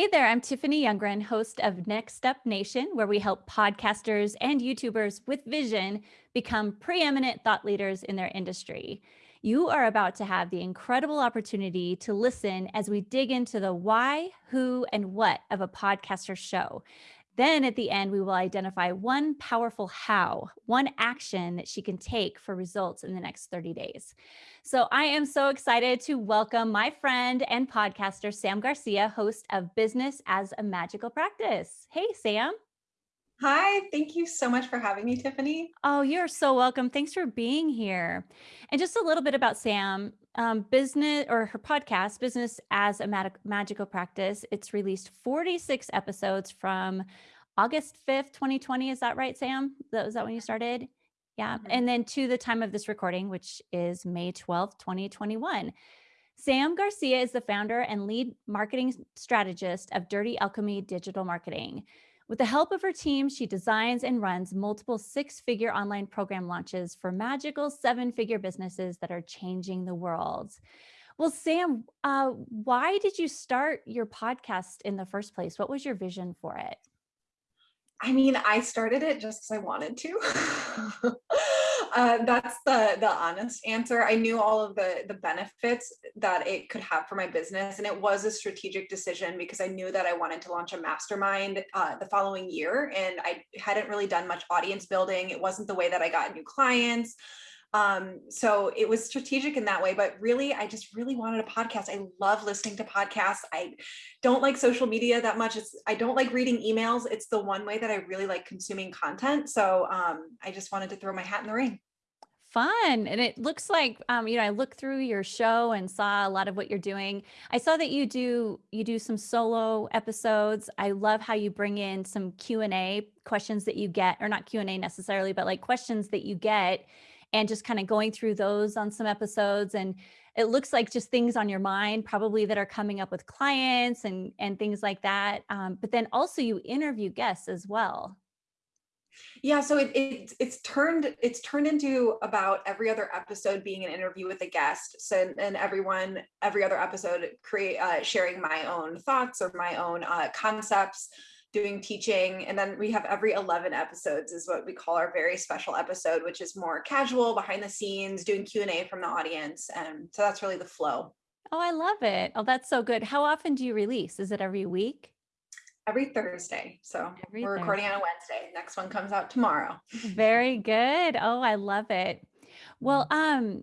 Hey there, I'm Tiffany Youngren, host of Next Up Nation, where we help podcasters and YouTubers with vision become preeminent thought leaders in their industry. You are about to have the incredible opportunity to listen as we dig into the why, who, and what of a podcaster show. Then at the end, we will identify one powerful how, one action that she can take for results in the next 30 days. So I am so excited to welcome my friend and podcaster, Sam Garcia, host of Business as a Magical Practice. Hey, Sam. Hi, thank you so much for having me, Tiffany. Oh, you're so welcome. Thanks for being here. And just a little bit about Sam, um, business or her podcast, Business as a Mag Magical Practice. It's released 46 episodes from August 5th, 2020. Is that right, Sam? That was that when you started? Yeah. Mm -hmm. And then to the time of this recording, which is May 12th, 2021. Sam Garcia is the founder and lead marketing strategist of Dirty Alchemy Digital Marketing. With the help of her team, she designs and runs multiple six-figure online program launches for magical seven-figure businesses that are changing the world. Well, Sam, uh, why did you start your podcast in the first place? What was your vision for it? I mean, I started it just because I wanted to. uh, that's the the honest answer. I knew all of the the benefits that it could have for my business, and it was a strategic decision because I knew that I wanted to launch a mastermind uh, the following year, and I hadn't really done much audience building. It wasn't the way that I got new clients. Um, so it was strategic in that way, but really, I just really wanted a podcast. I love listening to podcasts. I don't like social media that much. It's, I don't like reading emails. It's the one way that I really like consuming content. So um, I just wanted to throw my hat in the ring fun and it looks like um, you know i looked through your show and saw a lot of what you're doing i saw that you do you do some solo episodes i love how you bring in some q and a questions that you get or not q and a necessarily but like questions that you get and just kind of going through those on some episodes and it looks like just things on your mind probably that are coming up with clients and and things like that um, but then also you interview guests as well. Yeah so it, it, it's turned it's turned into about every other episode being an interview with a guest so and everyone every other episode create uh, sharing my own thoughts or my own uh, concepts doing teaching. And then we have every 11 episodes is what we call our very special episode, which is more casual behind the scenes, doing Q&A from the audience. And so that's really the flow. Oh, I love it. Oh, that's so good. How often do you release? Is it every week? Every Thursday. So every we're Thursday. recording on a Wednesday. Next one comes out tomorrow. Very good. Oh, I love it. Well, mm-hmm. um,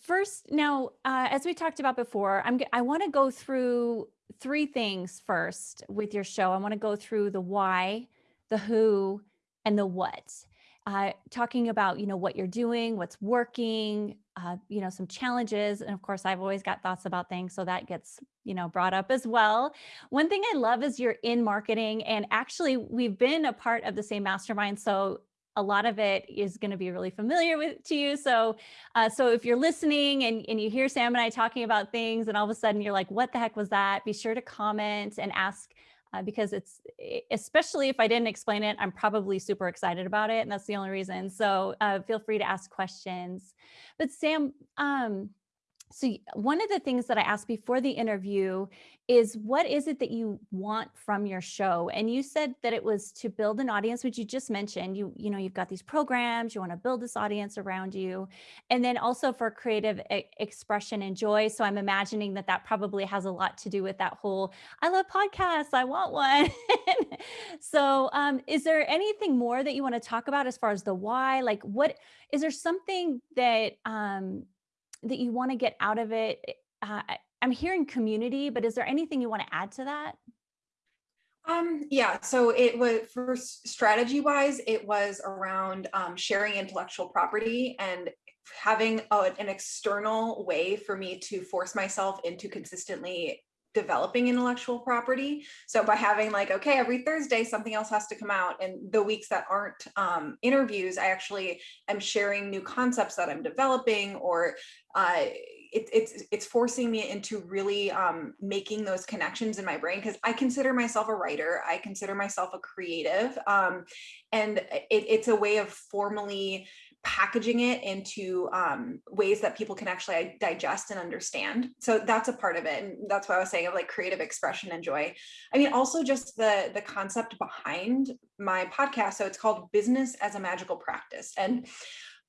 first now, uh, as we talked about before, I'm, I want to go through three things first with your show. I want to go through the why, the who, and the what. Uh, talking about, you know, what you're doing, what's working, uh, you know, some challenges. And of course, I've always got thoughts about things. So that gets, you know, brought up as well. One thing I love is you're in marketing and actually we've been a part of the same mastermind. So a lot of it is going to be really familiar with to you. So, uh, so if you're listening and, and you hear Sam and I talking about things and all of a sudden you're like, what the heck was that? Be sure to comment and ask uh, because it's, especially if I didn't explain it, I'm probably super excited about it. And that's the only reason. So uh, feel free to ask questions. But Sam, um, so one of the things that I asked before the interview is what is it that you want from your show? And you said that it was to build an audience, which you just mentioned. You, you know, you've got these programs, you want to build this audience around you. And then also for creative e expression and joy. So I'm imagining that that probably has a lot to do with that whole, I love podcasts, I want one. so um, is there anything more that you want to talk about as far as the why? Like what, is there something that, um, that you want to get out of it? Eh, uh, I'm hearing community, but is there anything you want to add to that? Um, yeah, so it was for strategy wise, it was around um, sharing intellectual property and having a, an external way for me to force myself into consistently developing intellectual property. So by having like, okay, every Thursday, something else has to come out. And the weeks that aren't um, interviews, I actually am sharing new concepts that I'm developing or uh, it, it's it's forcing me into really um, making those connections in my brain because I consider myself a writer. I consider myself a creative. Um, and it, it's a way of formally packaging it into um, ways that people can actually digest and understand. So that's a part of it. And that's what I was saying of like creative expression and joy. I mean, also just the, the concept behind my podcast. So it's called Business as a Magical Practice. And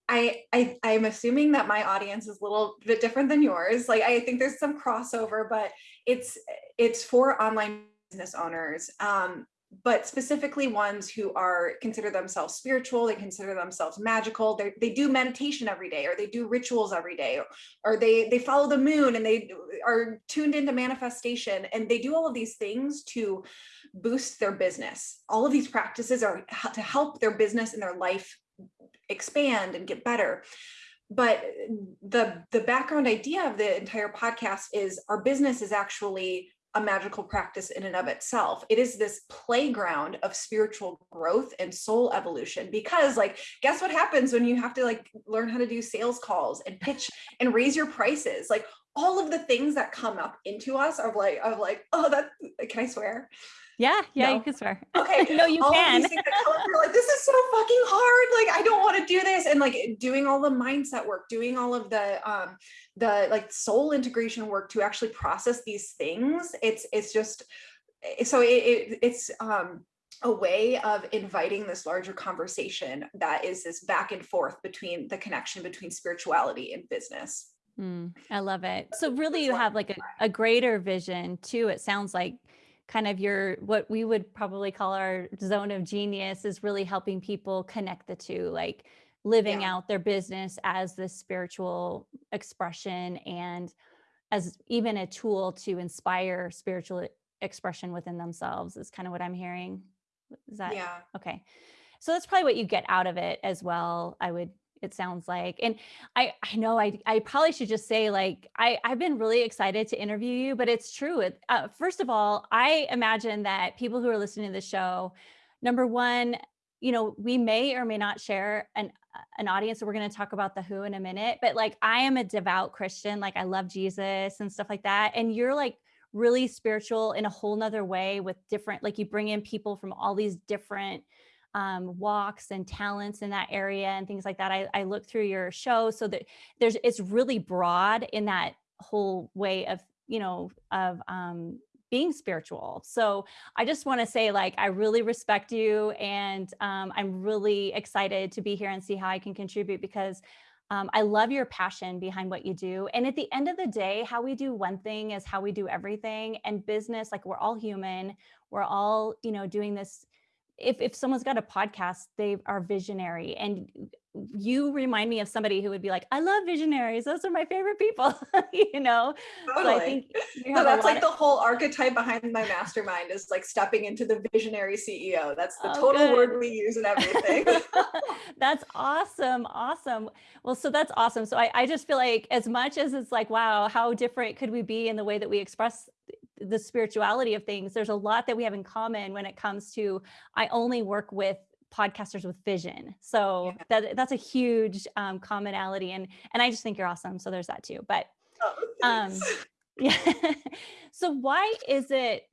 I, I I'm assuming that my audience is a little bit different than yours. Like I think there's some crossover, but it's it's for online business owners. Um, but specifically ones who are consider themselves spiritual, they consider themselves magical, they they do meditation every day, or they do rituals every day, or, or they they follow the moon and they are tuned into manifestation, and they do all of these things to boost their business. All of these practices are to help their business and their life expand and get better but the the background idea of the entire podcast is our business is actually a magical practice in and of itself. It is this playground of spiritual growth and soul evolution because like guess what happens when you have to like learn how to do sales calls and pitch and raise your prices. Like all of the things that come up into us are like of like oh that can I swear? Yeah, yeah, no. you can swear. Okay. no, you all can. like, this is so fucking hard. Like, I don't want to do this. And like doing all the mindset work, doing all of the um the like soul integration work to actually process these things. It's it's just eh, so it, it it's um a way of inviting this larger conversation that is this back and forth between the connection between spirituality and business. Mm, I love it. So really you have like a, a greater vision too. It sounds like kind of your what we would probably call our zone of genius is really helping people connect the two like living yeah. out their business as this spiritual expression and as even a tool to inspire spiritual expression within themselves is kind of what i'm hearing. Is that yeah. okay? So that's probably what you get out of it as well i would it sounds like. And I, I know I, I probably should just say like, I, I've been really excited to interview you, but it's true. Uh, first of all, I imagine that people who are listening to the show, number one, you know, we may or may not share an, an audience. So we're going to talk about the who in a minute, but like, I am a devout Christian. Like I love Jesus and stuff like that. And you're like, really spiritual in a whole nother way with different like you bring in people from all these different um, walks and talents in that area and things like that. I, I look through your show so that there's it's really broad in that whole way of you know of um, being spiritual. So I just want to say, like, I really respect you, and um, I'm really excited to be here and see how I can contribute because um, I love your passion behind what you do. And at the end of the day, how we do one thing is how we do everything. And business, like, we're all human. We're all, you know, doing this if if someone's got a podcast, they are visionary. And you remind me of somebody who would be like, I love visionaries. Those are my favorite people, you know? Totally. So I think no, that's like of- the whole archetype behind my mastermind is like stepping into the visionary CEO. That's the oh, total good. word we use in everything. that's awesome. Awesome. Well, so that's awesome. So I, I just feel like as much as it's like, wow, how different could we be in the way that we express the spirituality of things, there's a lot that we have in common when it comes to I only work with podcasters with vision. So yeah. that that's a huge um, commonality, and and I just think you're awesome. So there's that too. But oh, um, yeah. so why is it,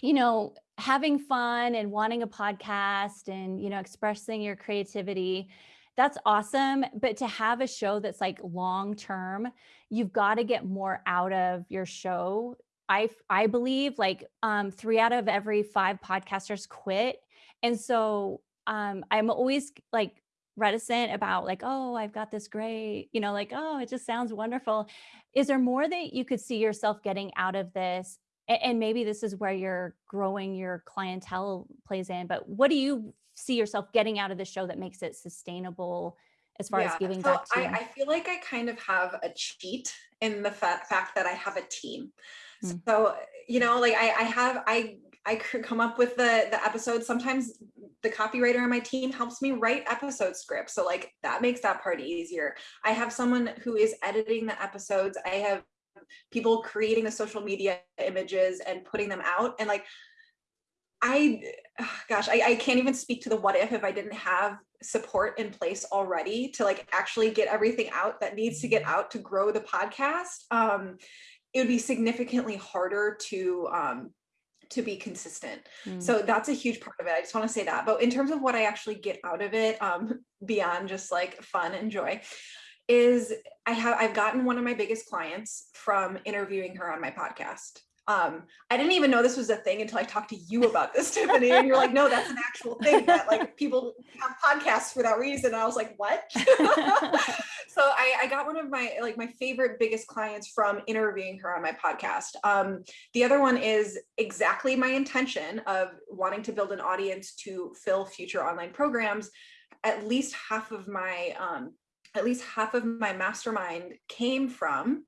you know, having fun and wanting a podcast and you know expressing your creativity? That's awesome. But to have a show that's like long term, you've got to get more out of your show I I believe like um, three out of every five podcasters quit, and so um, I'm always like reticent about like oh I've got this great you know like oh it just sounds wonderful. Is there more that you could see yourself getting out of this? And, maybe this is where you're growing your clientele plays in. But what do you see yourself getting out of the show that makes it sustainable? as far yeah, as giving so back to I, I, feel like I kind of have a cheat in the fa- fact that I have a team. Mm. So, you know, like I, I have, I, I come up with the, the episodes. Sometimes the copywriter on my team helps me write episode scripts. So like that makes that part easier. I have someone who is editing the episodes. I have people creating the social media images and putting them out. And like, I, gosh, I, I can't even speak to the what if if I didn't have support in place already to like actually get everything out that needs to get out to grow the podcast. Um, it would be significantly harder to um, to be consistent. Mm. So that's a huge part of it. I just want to say that. But in terms of what I actually get out of it, um, beyond just like fun and joy, is I have I've gotten one of my biggest clients from interviewing her on my podcast. Um, I didn't even know this was a thing until I talked to you about this, Tiffany. And you're like, no, that's an actual thing that like people have podcasts for that reason. And I was like, what? so I, I, got one of my like my favorite biggest clients from interviewing her on my podcast. Um, the other one is exactly my intention of wanting to build an audience to fill future online programs. At least half of my um, at least half of my mastermind came from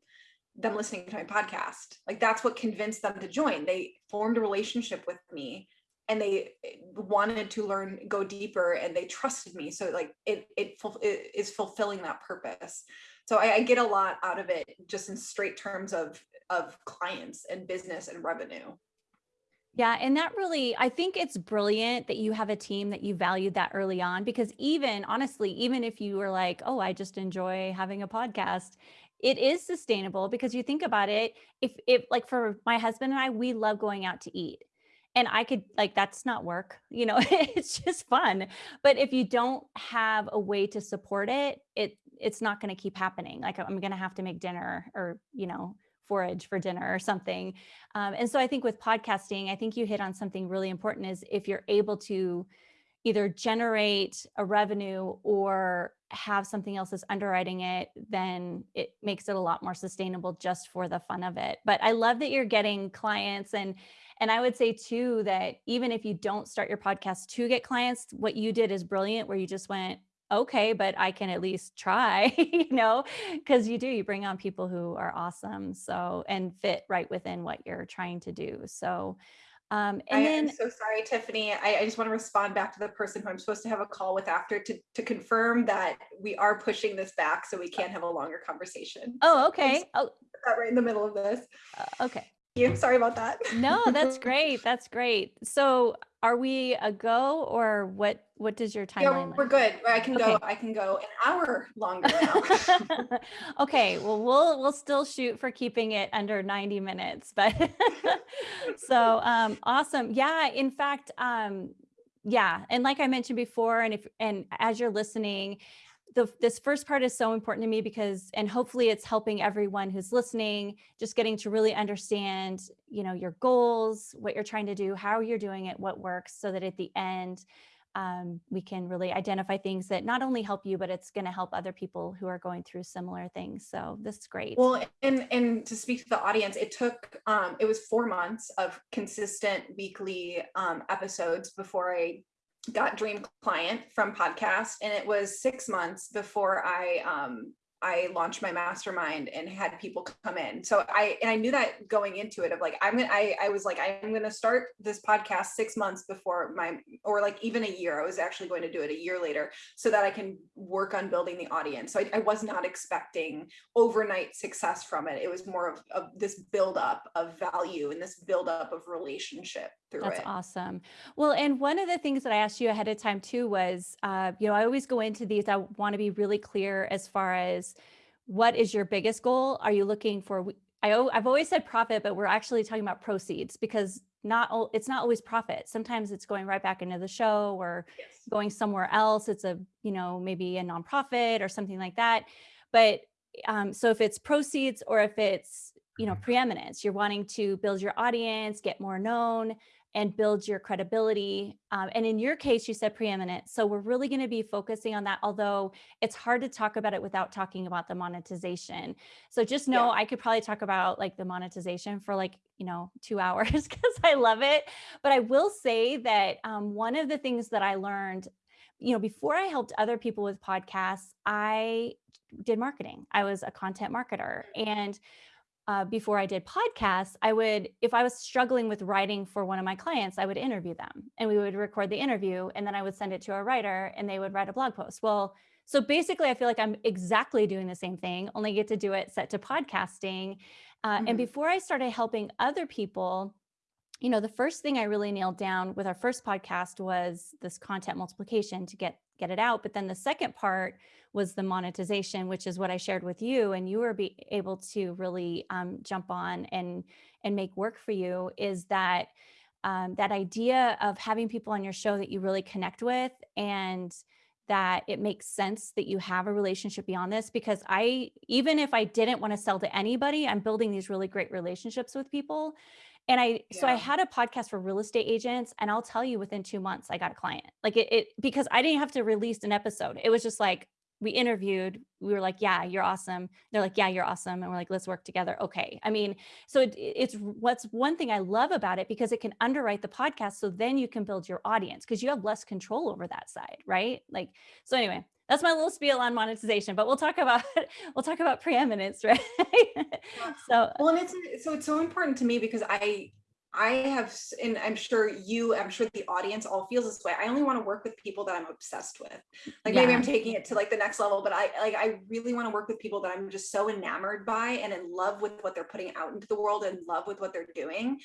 them listening to my podcast. Like that's what convinced them to join. They formed a relationship with me and they eh, wanted to learn, go deeper, and they trusted me. So like it it, it is fulfilling that purpose. So I, I get a lot out of it just in straight terms of of clients and business and revenue. Yeah. And that really, I think it's brilliant that you have a team that you valued that early on because even honestly, even if you were like, oh, I just enjoy having a podcast, it is sustainable because you think about it if if like for my husband and I we love going out to eat and I could like that's not work you know it's just fun but if you don't have a way to support it it it's not going to keep happening like I'm going to have to make dinner or you know forage for dinner or something um, and so I think with podcasting I think you hit on something really important is if you're able to either generate a revenue or have something else that's underwriting it, then it makes it a lot more sustainable just for the fun of it. But I love that you're getting clients and and I would say too that even if you don't start your podcast to get clients, what you did is brilliant where you just went, okay, but I can at least try, you know, because you do, you bring on people who are awesome. So, and fit right within what you're trying to do. So, um, and I then, am so sorry, Tiffany. I, I, just want to respond back to the person who I'm supposed to have a call with after to, to confirm that we are pushing this back so we can have a longer conversation. Oh, okay. Oh, right in the middle of this. Uh, okay you. Sorry about that. no, that's great. That's great. So are we a go or what what does your timeline yeah, we're good i can okay. go i can go an hour longer now okay well we'll we'll still shoot for keeping it under 90 minutes but so um awesome yeah in fact um yeah and like i mentioned before and if and as you're listening the, this first part is so important to me because, and hopefully it's helping everyone who's listening, just getting to really understand, you know, your goals, what you're trying to do, how you're doing it, what works, so that at the end, um, we can really identify things that not only help you, but it's going to help other people who are going through similar things. So this is great. Well, and and to speak to the audience, it took um, it was four months of consistent weekly um, episodes before I got dream client from podcast and it was six months before i um I launched my mastermind and had people come in. So I and I knew that going into it of like I'm gonna I I was like I'm gonna start this podcast six months before my or like even a year. I was actually going to do it a year later so that I can work on building the audience. So I, I was not expecting overnight success from it. It was more of, of this build up of value and this build up of relationship through That's it. awesome. Well, and one of the things that I asked you ahead of time too was, uh, you know, I always go into these. I want to be really clear as far as what is your biggest goal? Are you looking for? I, I've always said profit, but we're actually talking about proceeds because not it's not always profit. Sometimes it's going right back into the show or yes. going somewhere else. It's a you know maybe a nonprofit or something like that. But um, so if it's proceeds or if it's you know mm-hmm. preeminence, you're wanting to build your audience, get more known, and build your credibility. Um, and in your case, you said preeminent. So we're really going to be focusing on that, although it's hard to talk about it without talking about the monetization. So just know yeah. I could probably talk about like the monetization for like, you know, two hours because I love it. But I will say that um, one of the things that I learned, you know, before I helped other people with podcasts, I did marketing. I was a content marketer. And uh, before I did podcasts, I would, if I was struggling with writing for one of my clients, I would interview them and we would record the interview and then I would send it to a writer and they would write a blog post. Well, so basically, I feel like I'm exactly doing the same thing, only get to do it set to podcasting. Uh, mm-hmm. And before I started helping other people, you know, the first thing I really nailed down with our first podcast was this content multiplication to get get it out. But then the second part was the monetization, which is what I shared with you, and you were be able to really um, jump on and and make work for you. Is that um, that idea of having people on your show that you really connect with and that it makes sense that you have a relationship beyond this because I even if I didn't want to sell to anybody, I'm building these really great relationships with people. And I so I had a podcast for real estate agents and I'll tell you within 2 months I got a client. Like it, it because I didn't have to release an episode. It was just like we interviewed, we were like, "Yeah, you're awesome." They're like, "Yeah, you're awesome." And we're like, "Let's work together." Okay. I mean, so it, it's what's one thing I love about it because it can underwrite the podcast so then you can build your audience because you have less control over that side, right? Like so anyway, that's my little spiel on monetization, but we'll talk about we'll talk about preeminence, right? So Well, and it's so it's so important to me because I I have and I'm sure you, I'm sure the audience all feels this way. I only want to work with people that I'm obsessed with. Like maybe. I'm taking it to like the next level, but I like I really want to work with people that I'm just so enamored by and in love with what they're putting out into the world and love with what they're doing.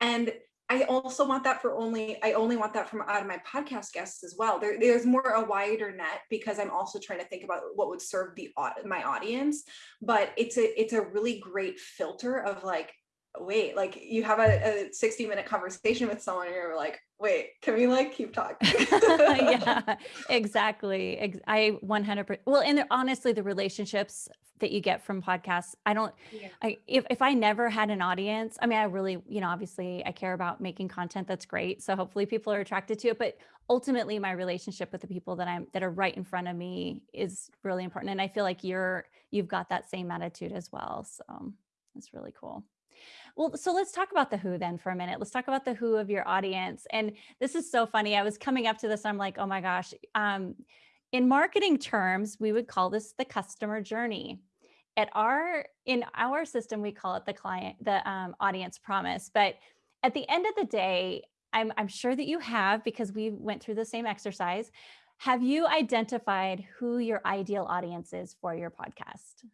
And I also want that for only I only want that from out of my podcast guests as well. There, there's more a wider net because I'm also trying to think about what would serve the my audience. But it's a it's a really great filter of like, wait, like you have a, a 60 minute conversation with someone and you're like, wait, can we like keep talking? yeah, exactly. I 100%. Well, and honestly, the relationships that you get from podcasts, I don't, Yeah. I, if, if I never had an audience, I mean, I really, you know, obviously I care about making content that's great. So hopefully people are attracted to it, but ultimately my relationship with the people that I'm, that are right in front of me is really important. And I feel like you're, you've got that same attitude as well. So that's really cool. Well, so let's talk about the who then for a minute. Let's talk about the who of your audience. And this is so funny. I was coming up to this, I'm like, oh my gosh. Um, in marketing terms, we would call this the customer journey. At our in our system, we call it the client, the um, audience promise. But at the end of the day, I'm I'm sure that you have because we went through the same exercise. Have you identified who your ideal audience is for your podcast?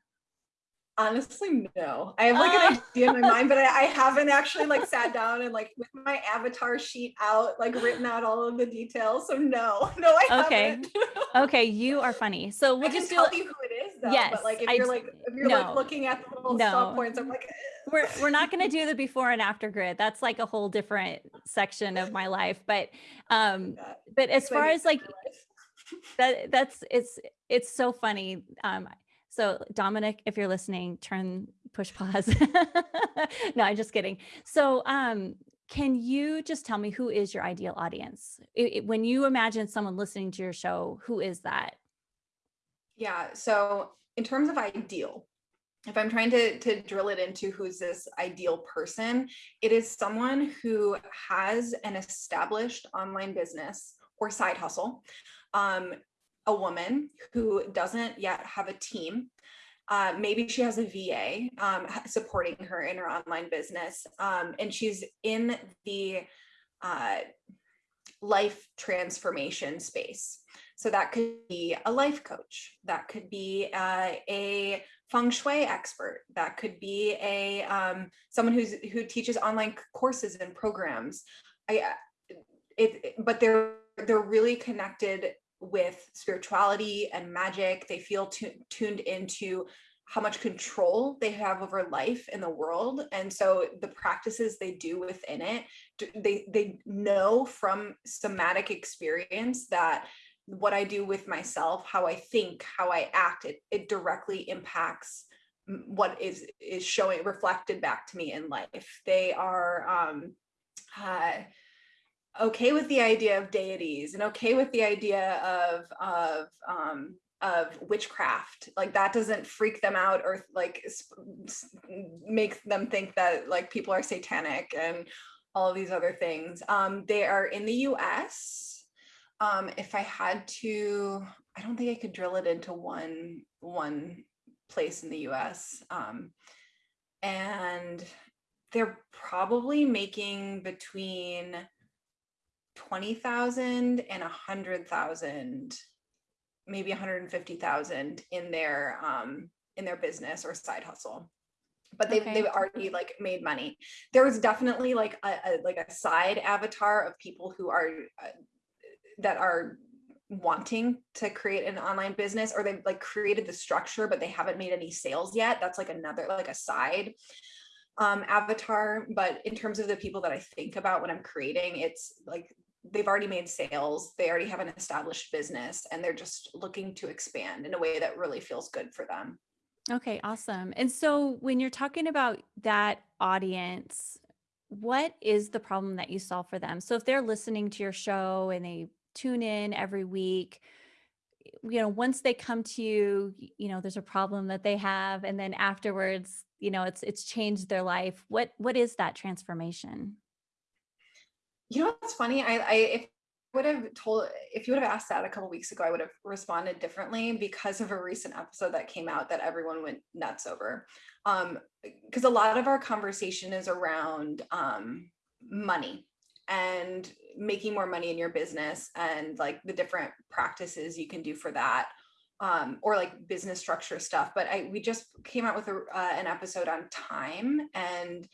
Honestly, no. I have like an Oh. idea in my mind, but I, I haven't actually like sat down and like with my avatar sheet out, like written out all of the details. So no, no, I Okay. haven't. Okay, you are funny. So we'll can just tell you who it is though. Yes, but like if I you're like if you're no. like looking at the little No. stop points, I'm like we're we're not going to do the before and after grid. That's like a whole different section of my life. But um, but as far as like that, that's it's it's so funny. Um, so Dominic, if you're listening, turn push pause. no, I'm just kidding. So um, can you just tell me who is your ideal audience? I- I- when you imagine someone listening to your show, who is that? Yeah. So in terms of ideal, if I'm trying to to drill it into who's this ideal person, it is someone who has an established online business or side hustle, um, a woman who doesn't yet have a team. Uh, maybe she has a VA um, supporting her in her online business, um, and she's in the uh, life transformation space. So that could be a life coach, that could be uh, a feng shui expert, that could be a um, someone who's who teaches online courses and programs. I uh, it, but they're they're really connected with spirituality and magic. They feel tuned into how much control they have over life in the world and so the practices they do within it they they know from somatic experience that what I do with myself, how I think, how I act, it, it directly impacts what is is showing reflected back to me in life. They are um, uh, okay with the idea of deities and okay with the idea of of um, of witchcraft. Like that doesn't freak them out or like make them think that like people are satanic and all of these other things. Um, they are in the U.S um if i had to i don't think i could drill it into one one place in the us um and they're probably making between 20,000 and 100,000 maybe 150,000 in their um in their business or side hustle. But they've, Okay. they've already like made money. There was definitely like a, a like a side avatar of people who are uh, that are wanting to create an online business or they've like created the structure but they haven't made any sales yet. That's like another like a side um, avatar, but in terms of the people that I think about when I'm creating, it's like they've already made sales, they already have an established business, and they're just looking to expand in a way that really feels good for them. Okay, awesome. And so when you're talking about that audience, what is the problem that you solve for them? So if they're listening to your show and they tune in every week, you know, once they come to you, you know, there's a problem that they have and then afterwards, you know, it's it's changed their life. What what is that transformation? You know what's funny? I, I if would have told if you would have asked that a couple weeks ago, I would have responded differently because of a recent episode that came out that everyone went nuts over. Um, because a lot of our conversation is around um money and making more money in your business and like the different practices you can do for that um, or like business structure stuff. But I we just came out with a, uh, an episode on time and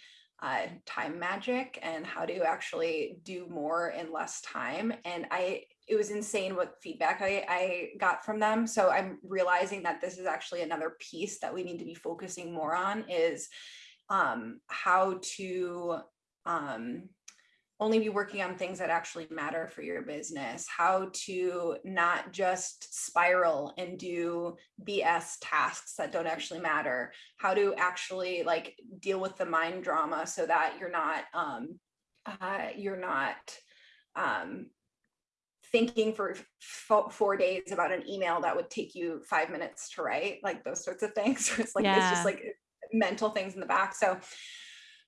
uh, time magic and how to actually do more in less time. And I, it was insane what feedback I, I got from them. So I'm realizing that this is actually another piece that we need to be focusing more on is um, how to um, only be working on things that actually matter for your business, how to not just spiral and do BS tasks that don't actually matter, how to actually like deal with the mind drama so that you're not um uh you're not um thinking for fo- four days about an email that would take you five minutes to write like those sorts of things. It's like it's just like mental things in the back. So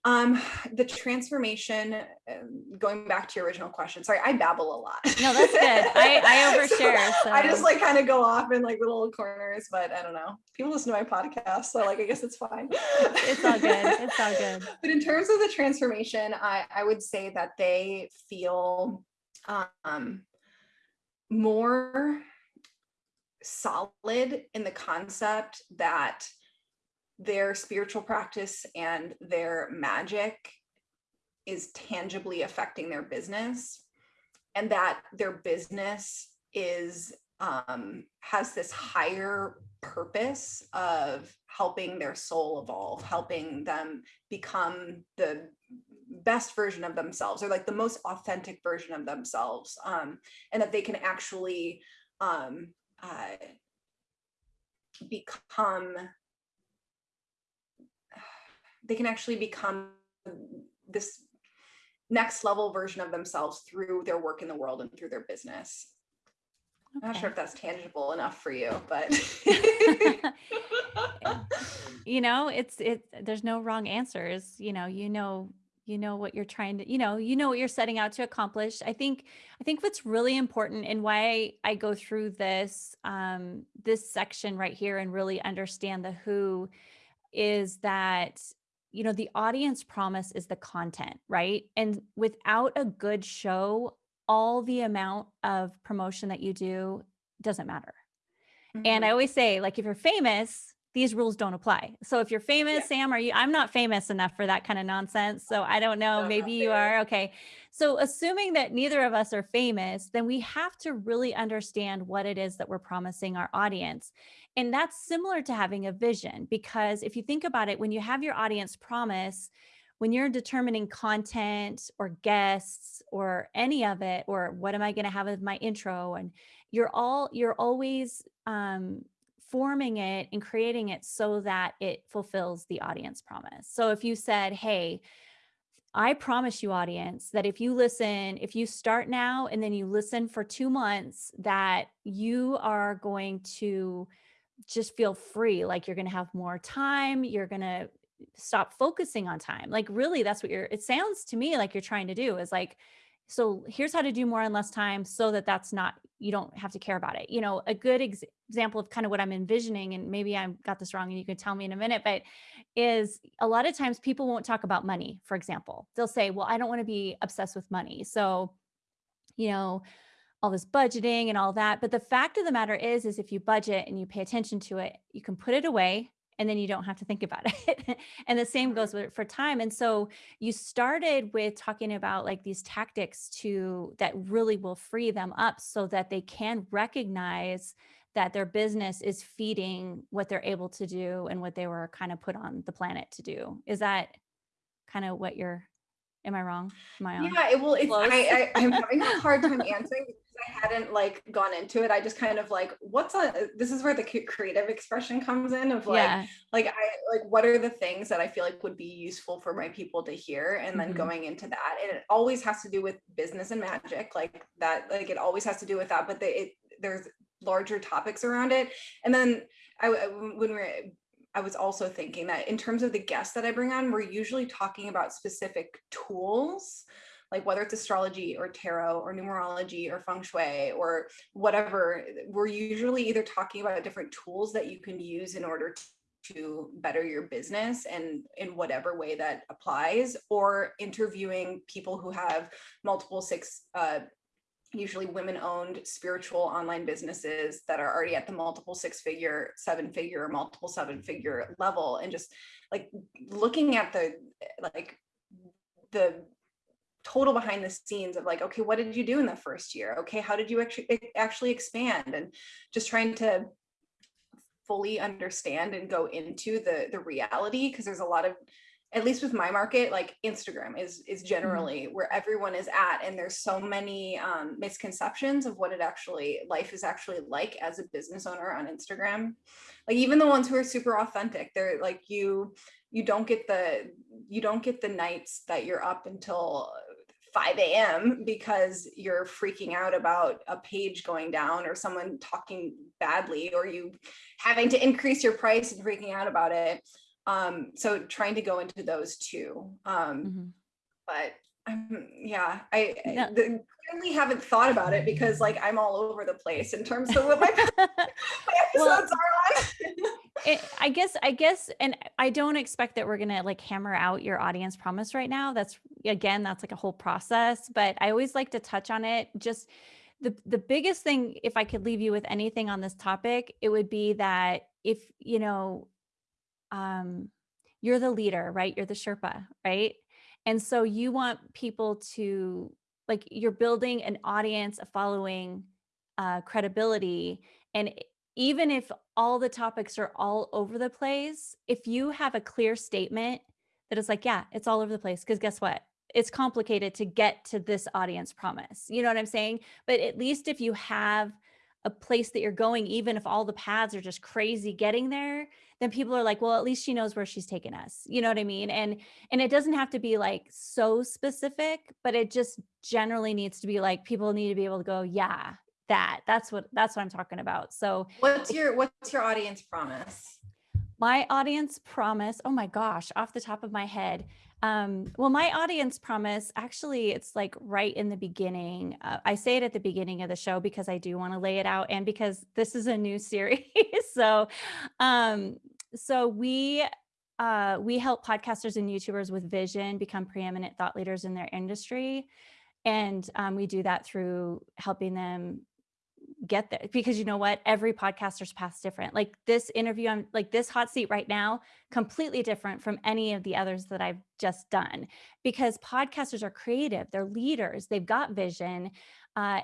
um, the transformation, um, going back to your original question, sorry, I babble a lot. No, that's good. I I So overshare. I just like kind of go off in like little corners, but I don't know. People listen to my podcast, so like I guess it's fine. it's it's all good. It's all good. But in terms of the transformation, I I would say that they feel um more solid in the concept that their spiritual practice and their magic is tangibly affecting their business. And that their business is um, has this higher purpose of helping their soul evolve helping them become the best version of themselves or like the most authentic version of themselves um, and that they can actually um, uh, become they can actually become this next level version of themselves through their work in the world and through their business. I'm not sure if that's tangible enough for you, but you know it's it there's no wrong answers. You know you know you know what you're trying to you know you know what you're setting out to accomplish. I think i think what's really important and why i go through this um this section right here and really understand the who is that you know the audience promise is the content right and without a good show all the amount of promotion that you do doesn't matter and I Mhm. always say, like, if you're famous, these rules don't apply. So if you're famous, Yeah. Sam, are you? I'm not famous enough for that kind of nonsense. So I don't know. No, Maybe you are. Okay. So assuming that neither of us are famous, then we have to really understand what it is that we're promising our audience. And that's similar to having a vision, because if you think about it, when you have your audience promise, when you're determining content or guests or any of it, or what am I going to have as my intro and you're all you're always um, forming it and creating it so that it fulfills the audience promise. So if you said, "Hey, I promise you audience that if you listen, if you start now and then you listen for 2 months that you are going to just feel free, like you're going to have more time, you're going to stop focusing on time." Like really that's what you're it sounds to me like you're trying to do is like so here's how to do more in less time so that that's not you don't have to care about it. You know, a good ex- example of kind of what I'm envisioning and maybe I got this wrong and you can tell me in a minute, but is a lot of times people won't talk about money, for example. They'll say, "Well, I don't want to be obsessed with money." So, you know, all this budgeting and all that. But the fact of the matter is, is if you budget and you pay attention to it, you can put it away and then you don't have to think about it. and the same goes with for time. And so you started with talking about like these tactics to that really will free them up so that they can recognize that their business is feeding what they're able to do and what they were kind of put on the planet to do. Is that kind of what you're am i wrong am i on Yeah, it will. It's I, I I'm having a hard time answering I hadn't like gone into it. I just kind of like what's a this is where the creative expression comes in of like yeah like I like what are the things that I feel like would be useful for my people to hear and then Mhm. going into that and it always has to do with business and magic like that like it always has to do with that but they, it there's larger topics around it and then I I- when we're, I was also thinking that in terms of the guests that I bring on we're usually talking about specific tools like whether it's astrology or tarot or numerology or feng shui or whatever we're usually either talking about different tools that you can use in order to to better your business and in whatever way that applies or interviewing people who have multiple six uh, usually women owned spiritual online businesses that are already at the multiple six figure seven figure or multiple seven figure level and just like looking at the like the total behind the scenes of like okay what did you do in the first year? Okay how did you actually actually expand? And just trying to fully understand and go into the the reality because there's a lot of at least with my market like instagram is is generally where everyone is at and there's so many um, misconceptions of what it actually life is actually like as a business owner on instagram. Like even the ones who are super authentic they're like you you don't get the you don't get the nights that you're up until 5 a.m. because you're freaking out about a page going down or someone talking badly or you having to increase your price and freaking out about it. Um, so trying to go into those two. Um, Mhm. but um, yeah, I, I No. clearly haven't thought about it because like I'm all over the place in terms of what my, my Well, episodes are on. it, I guess, I guess, and I don't expect that we're gonna like hammer out your audience promise right now. That's again, that's like a whole process. But I always like to touch on it. Just the the biggest thing, if I could leave you with anything on this topic, it would be that if you know, um, you're the leader, right? You're the Sherpa, right? And so you want people to like you're building an audience, a following, uh, credibility, and even if all the topics are all over the place, if you have a clear statement that is like, yeah, it's all over the place, because guess what? It's complicated to get to this audience promise. You know what I'm saying? But at least if you have a place that you're going, even if all the paths are just crazy getting there, then people are like, well, at least she knows where she's taking us. You know what I mean? And and it doesn't have to be like so specific, but it just generally needs to be like people need to be able to go, yeah, that. That's what that's what I'm talking about. So What's your what's your audience promise? my audience promise oh my gosh off the top of my head um well my audience promise actually it's like right in the beginning uh, i say it at the beginning of the show because i do want to lay it out and because this is a new series so um so we uh we help podcasters and youtubers with vision become preeminent thought leaders in their industry and um, we do that through helping them get there because you know what? Every podcaster's path's different. Like this interview i'm like this hot seat right now completely different from any of the others that i've just done because podcasters are creative they're leaders they've got vision uh,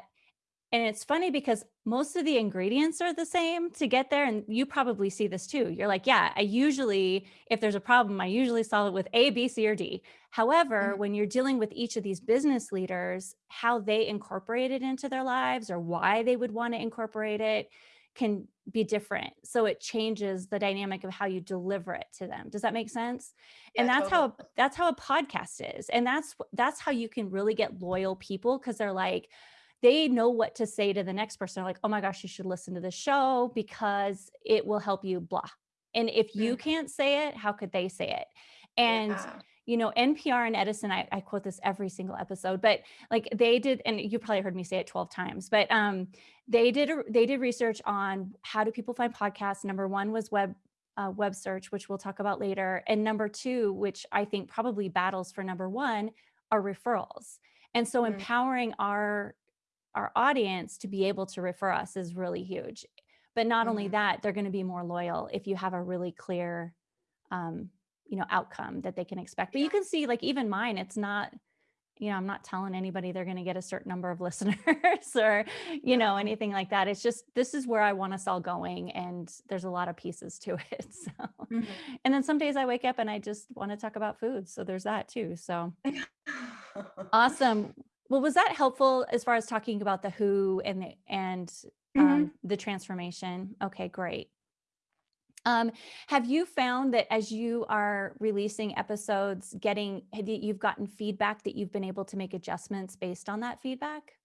and it's funny because most of the ingredients are the same to get there and you probably see this too you're like yeah i usually if there's a problem i usually solve it with a b c or d However, Mhm. when you're dealing with each of these business leaders, how they incorporate it into their lives or why they would want to incorporate it can be different. So it changes the dynamic of how you deliver it to them. Does that make sense? and Yeah, that's how that's how a podcast is. And that's that's how you can really get loyal people because they're like they know what to say to the next person. They're like, "Oh my gosh, you should listen to the show because it will help you blah." And if you Mm. can't say it, how could they say it? And Yeah. you know, NPR and Edison, I, I quote this every single episode, but like they did, and you probably heard me say it 12 times, but um, they did a, they did research on how do people find podcasts. Number one was web uh, web search, which we'll talk about later, and number two, which I think probably battles for number one, are referrals. And so Mm. empowering our our audience to be able to refer us is really huge. But not only Mhm. that, they're going to be more loyal if you have a really clear um, you know outcome that they can expect but you can see like even mine it's not you know, I'm not telling anybody they're going to get a certain number of listeners or, you know, anything like that. It's just, this is where I want us all going. And there's a lot of pieces to it. So, Mhm. and then some days I wake up and I just want to talk about food. So there's that too. So awesome. Well, was that helpful as far as talking about the who and the, and Mhm. um, the transformation? Okay, great. Um, have you found that as you are releasing episodes, getting you've gotten feedback that you've been able to make adjustments based on that feedback?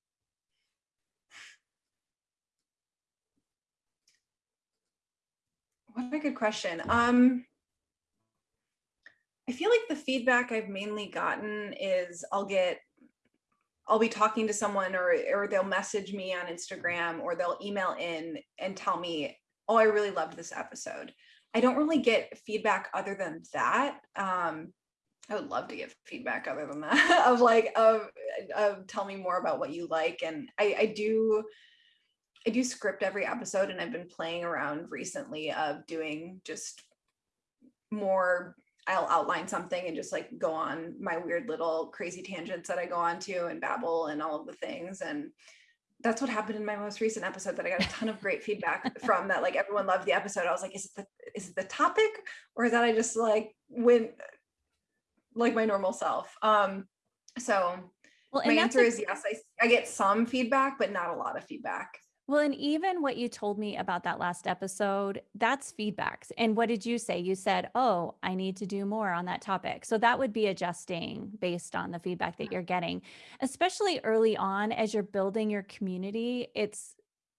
What a good question. Um, I feel like the feedback I've mainly gotten is I'll get, I'll be talking to someone or or they'll message me on Instagram or they'll email in and tell me, "Oh, I really loved this episode." I don't really get feedback other than that. Um, I would love to get feedback other than that of like of of tell me more about what you like and I I do I do script every episode and I've been playing around recently of doing just more I'll outline something and just like go on my weird little crazy tangents that I go on to and babble and all of the things and that's what happened in my most recent episode that I got a ton of great feedback from that like everyone loved the episode. I was like is it the is it the topic or is that I just like went like my normal self? Um so Well, my answer a is yes, I I get some feedback but not a lot of feedback. Well, and even what you told me about that last episode, that's feedbacks. And what did you say? You said, Oh, I need to do more on that topic. So that would be adjusting based on the feedback that you're getting, especially early on as you're building your community. It's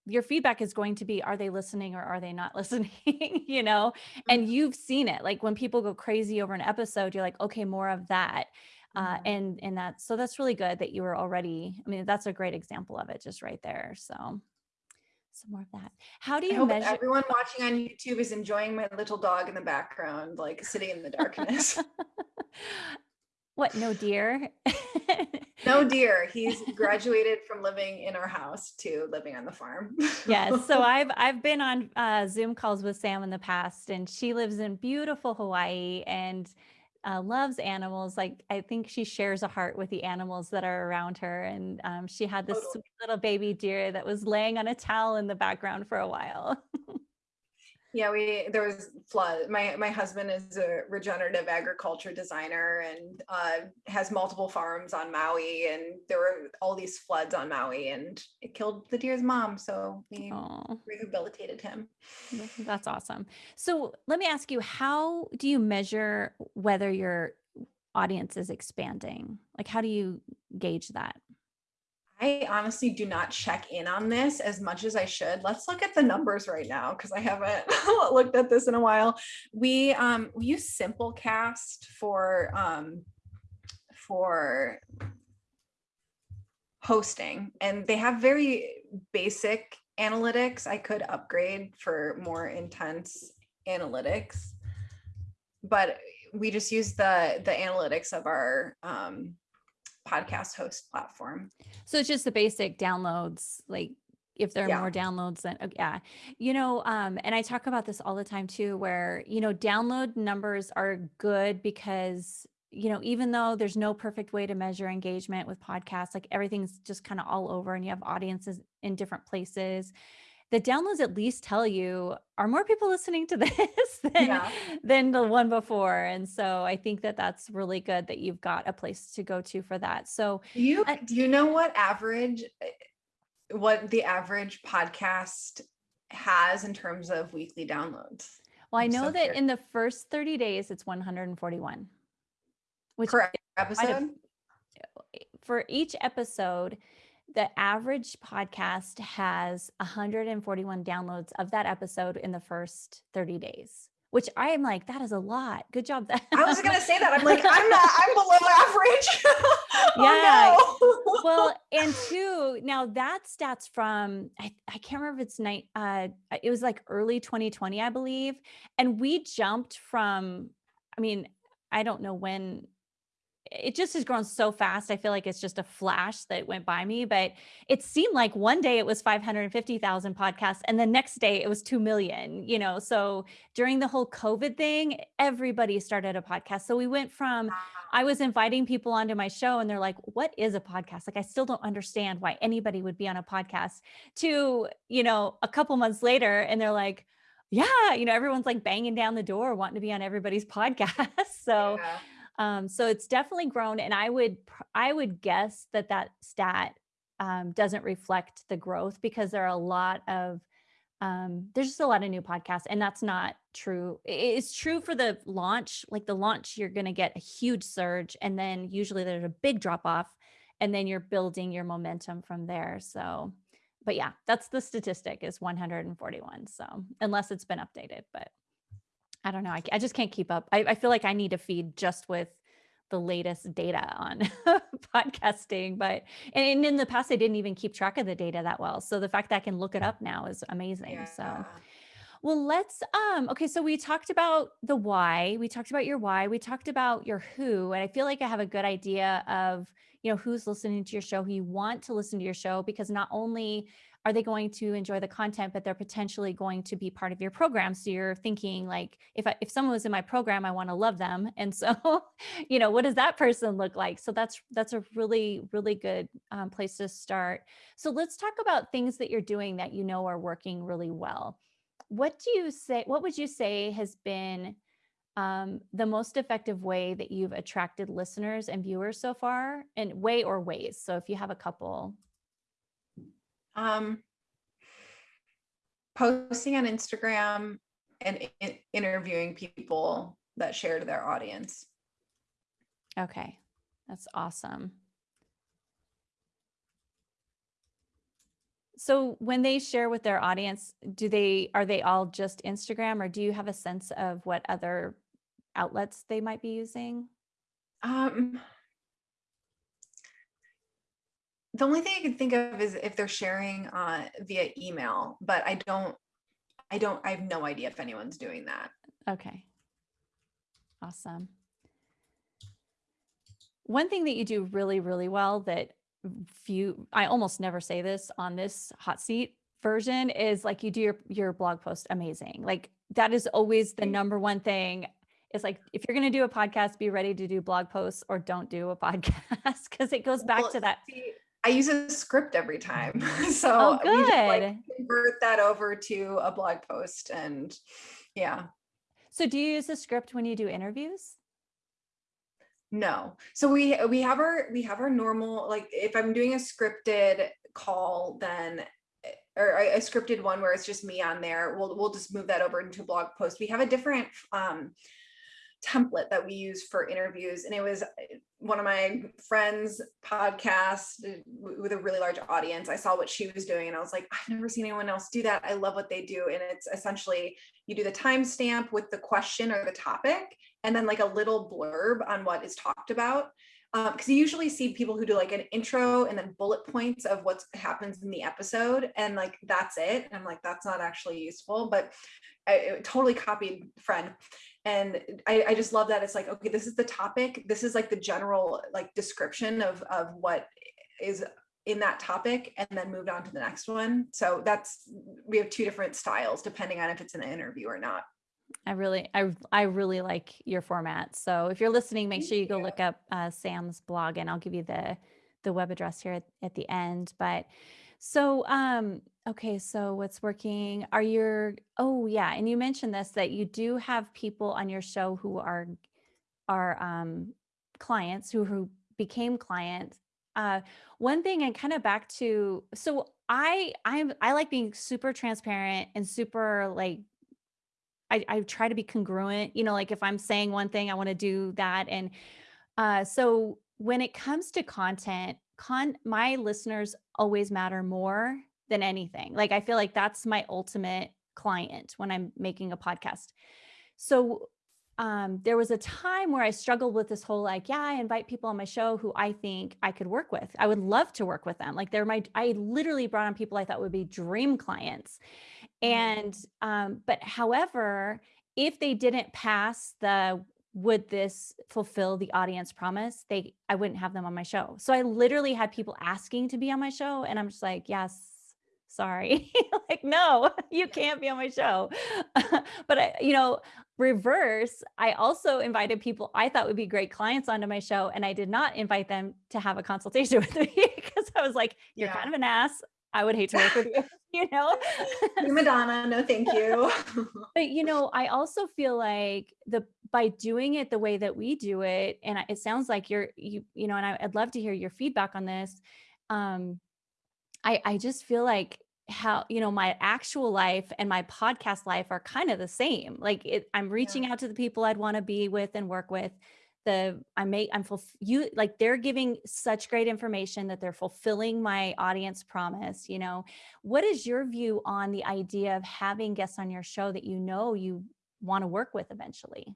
your feedback is going to be, are they listening or are they not listening? you know, Mhm. and you've seen it. Like when people go crazy over an episode, you're like, okay, more of that. Uh, Mhm. and and that so that's really good that you were already i mean that's a great example of it just right there so some more of that. How do I you hope measure? everyone watching on YouTube is enjoying my little dog in the background, like sitting in the darkness. what? No deer. no deer. He's graduated from living in our house to living on the farm. yes. So I've I've been on uh, Zoom calls with Sam in the past, and she lives in beautiful Hawaii and uh, loves animals. Like I think she shares a heart with the animals that are around her, and um, she had this sweet little baby deer that was laying on a towel in the background for a while. Yeah, we there was flood. My my husband is a regenerative agriculture designer and uh, has multiple farms on Maui, and there were all these floods on Maui, and it killed the deer's mom. So we Oh. rehabilitated him. That's awesome. So let me ask you, how do you measure whether your audience is expanding? Like, how do you gauge that? I honestly do not check in on this as much as I should. Let's look at the numbers right now because I haven't looked at this in a while. We um we use Simplecast for um for hosting and they have very basic analytics. I could upgrade for more intense analytics. But we just use the the analytics of our um podcast host platform. So it's just the basic downloads, like if there are Yeah. more downloads than, okay, yeah, you know, um, and I talk about this all the time too, where, you know, download numbers are good because, you know, even though there's no perfect way to measure engagement with podcasts, like everything's just kind of all over and you have audiences in different places. The downloads at least tell you are more people listening to this than Yeah. than the one before, and so I think that that's really good that you've got a place to go to for that. So Do you Uh, do you know what average eh, what the average podcast has in terms of weekly downloads? Well, I know so that curious. in the first 30 days, it's 141, which Per quite a- episode? for each episode, the average podcast has 141 downloads of that episode in the first 30 days, which I am like, that is a lot. Good job. That I was gonna say that. I'm like, I'm not, I'm below average. Yeah. oh, no. well, and two, now that stats from I, I can't remember if it's night uh it was like early 2020, I believe. And we jumped from, I mean, I don't know when it just has grown so fast. I feel like it's just a flash that went by me, but it seemed like one day it was 550,000 podcasts and the next day it was 2 million, you know. So during the whole COVID thing, everybody started a podcast. So we went from I was inviting people onto my show and they're like, "What is a podcast?" Like I still don't understand why anybody would be on a podcast. To, you know, a couple months later and they're like, "Yeah, you know, everyone's like banging down the door wanting to be on everybody's podcast." So Yeah. Um, so it's definitely grown, and I would I would guess that that stat um, doesn't reflect the growth because there are a lot of um, there's just a lot of new podcasts, and that's not true. It's true for the launch, like the launch, you're going to get a huge surge, and then usually there's a big drop off, and then you're building your momentum from there. So, but yeah, that's the statistic is 141. So unless it's been updated, but I don't know. I, I just can't keep up. I, I feel like I need to feed just with the latest data on podcasting. But and, and in the past, I didn't even keep track of the data that well. So the fact that I can look it up now is amazing. So well, let's um okay, so we talked about the why, we talked about your why, we talked about your who, and I feel like I have a good idea of, you know, who's listening to your show, who you want to listen to your show because not only are they going to enjoy the content, but they're potentially going to be part of your program. So you're thinking like if I, if someone was in my program, I want to love them. And so, you know, what does that person look like? So that's that's a really really good um, place to start. So let's talk about things that you're doing that you know are working really well what do you say what would you say has been um, the most effective way that you've attracted listeners and viewers so far and way or ways so if you have a couple Um, posting on Instagram and in- interviewing people that share to their audience. okay. That's awesome. So when they share with their audience do they are they all just instagram or do you have a sense of what other outlets they might be using? Um, the only thing I can think of is if they're sharing uh, via email, but I don't, I don't, I have no idea if anyone's doing that. Okay. Awesome. One thing that you do really, really well that few, I almost never say this on this hot seat version is like you do your your blog post amazing. Like that is always the number one thing. It's like if you're going to do a podcast, be ready to do blog posts or don't do a podcast because it goes back Well, to that. see, I use a script every time, so Oh, we just, like, convert that over to a blog post, and yeah. So do you use a script when you do interviews? No. So we we have our we have our normal like if I'm doing a scripted call then or a, a scripted one where it's just me on there, we'll we'll just move that over into a blog post. We have a different um template that we use for interviews and it was one of my friends podcast eh, with a really large audience i saw what she was doing and i was like i've never seen anyone else do that. I love what they do and it's essentially you do the timestamp with the question or the topic and then like a little blurb on what is talked about because you usually see people who do like an intro and then bullet points of what happens in the episode and like that's it and i'm like that's not actually useful but i, I totally copied friend and I, I just love that it's like okay this is the topic this is like the general like description of of what is in that topic and then moved on to the next one so that's we have two different styles depending on if it's an interview or not I really, I, I really like your format. So if you're listening, make sure you go look up uh, Sam's blog, and I'll give you the the web address here at, at the end. But so, um, okay, so what's working? Are your oh yeah, and you mentioned this that you do have people on your show who are are um, clients who who became clients. Uh, one thing, and kind of back to so I I'm I like being super transparent and super like I, I try to be congruent, you know, like if I'm saying one thing, I want to do that. And uh, so when it comes to content, con my listeners always matter more than anything. Like I feel like that's my ultimate client when I'm making a podcast. So um, there was a time where I struggled with this whole like, yeah, I invite people on my show who I think I could work with. I would love to work with them. Like they're my, I literally brought on people I thought would be dream clients. Mhm. And um, but however, if they didn't pass the would this fulfill the audience promise, they I wouldn't have them on my show. So I literally had people asking to be on my show and I'm just like, yes, sorry. like, no, you can't be on my show. but I, you know, reverse, I also invited people I thought would be great clients onto my show. And I did not invite them to have a consultation with me because I was like, you're Yeah. kind of an ass. I would hate to work with you, you know? Madonna, no thank you. But you know, I also feel like the by doing it the way that we do it, and it sounds like you're you you know, and I, I'd love to hear your feedback on this. Um, I I just feel like how you know my actual life and my podcast life are kind of the same. Like it, I'm reaching Yeah. out to the people I'd want to be with and work with. The I make I'm fulf- you like they're giving such great information that they're fulfilling my audience promise. You know, what is your view on the idea of having guests on your show that you know you want to work with eventually?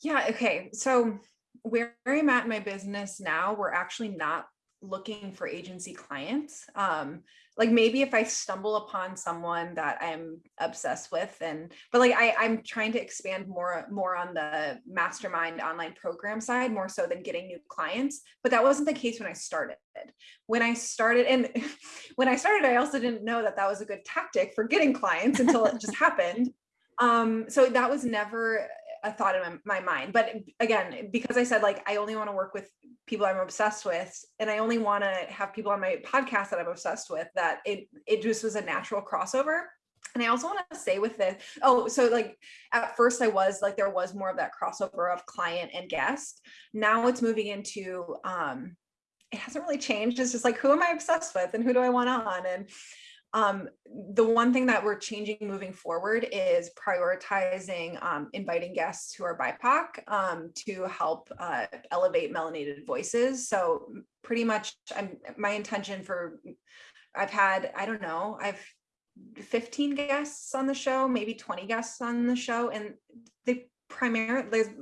Yeah, okay. So where I'm at in my business now, we're actually not looking for agency clients. Um, like maybe if I stumble upon someone that I'm obsessed with and but like I, I'm trying to expand more more on the mastermind online program side more so than getting new clients. But that wasn't the case when I started. When I started and when I started, I also didn't know that that was a good tactic for getting clients until it just happened. Um, so that was never a thought in my, my mind. But again, because I said like I only want to work with people I'm obsessed with, and I only want to have people on my podcast that I'm obsessed with, that it it just was a natural crossover. And I also want to say with this, oh, so like at first I was like there was more of that crossover of client and guest. Now it's moving into um it hasn't really changed. It's just like who am I obsessed with and who do I want on? And um, the one thing that we're changing moving forward is prioritizing um, inviting guests who are BIPOC um, to help uh, elevate melanated voices. So pretty much I'm, my intention for, I've had, I don't know, I've 15 guests on the show, maybe 20 guests on the show. And they primarily, there's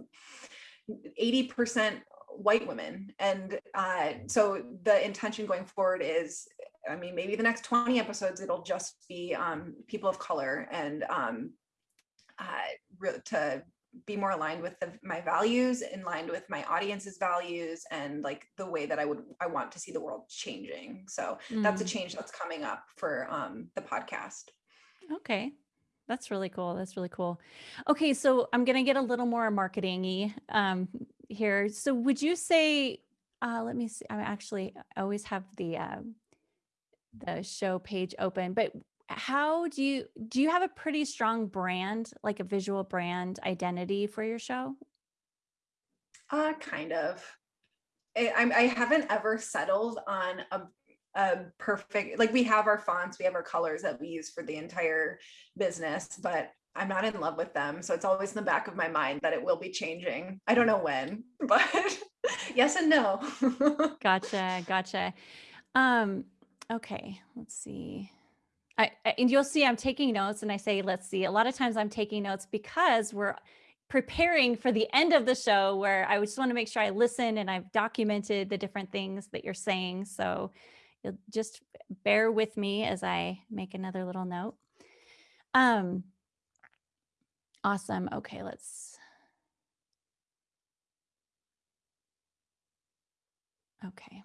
80% white women. And uh, so the intention going forward is, I mean, maybe the next 20 episodes, it'll just be um, people of color and um, uh, to be more aligned with the, my values, in line with my audience's values and like the way that I would, I want to see the world changing. So that's a Mm, change that's coming up for um, the podcast. okay. That's really cool. That's really cool. Okay, so I'm gonna get a little more marketing-y um, here. So would you say, uh, let me see, I'm actually I always have the uh, the show page open, but how do you do you have a pretty strong brand, like a visual brand identity for your show? Uh, kind of. I, I haven't ever settled on a, a perfect, like we have our fonts, we have our colors that we use for the entire business, but I'm not in love with them. So it's always in the back of my mind that it will be changing. I don't know when, but yes and no. Gotcha, gotcha. Um, okay, let's see. I, I- and you'll see I'm taking notes and I say, let's see. A lot of times I'm taking notes because we're preparing for the end of the show where I just want to make sure I listen and I've documented the different things that you're saying. So you'll just bear with me as I make another little note. Um, awesome. Okay, let's. Okay.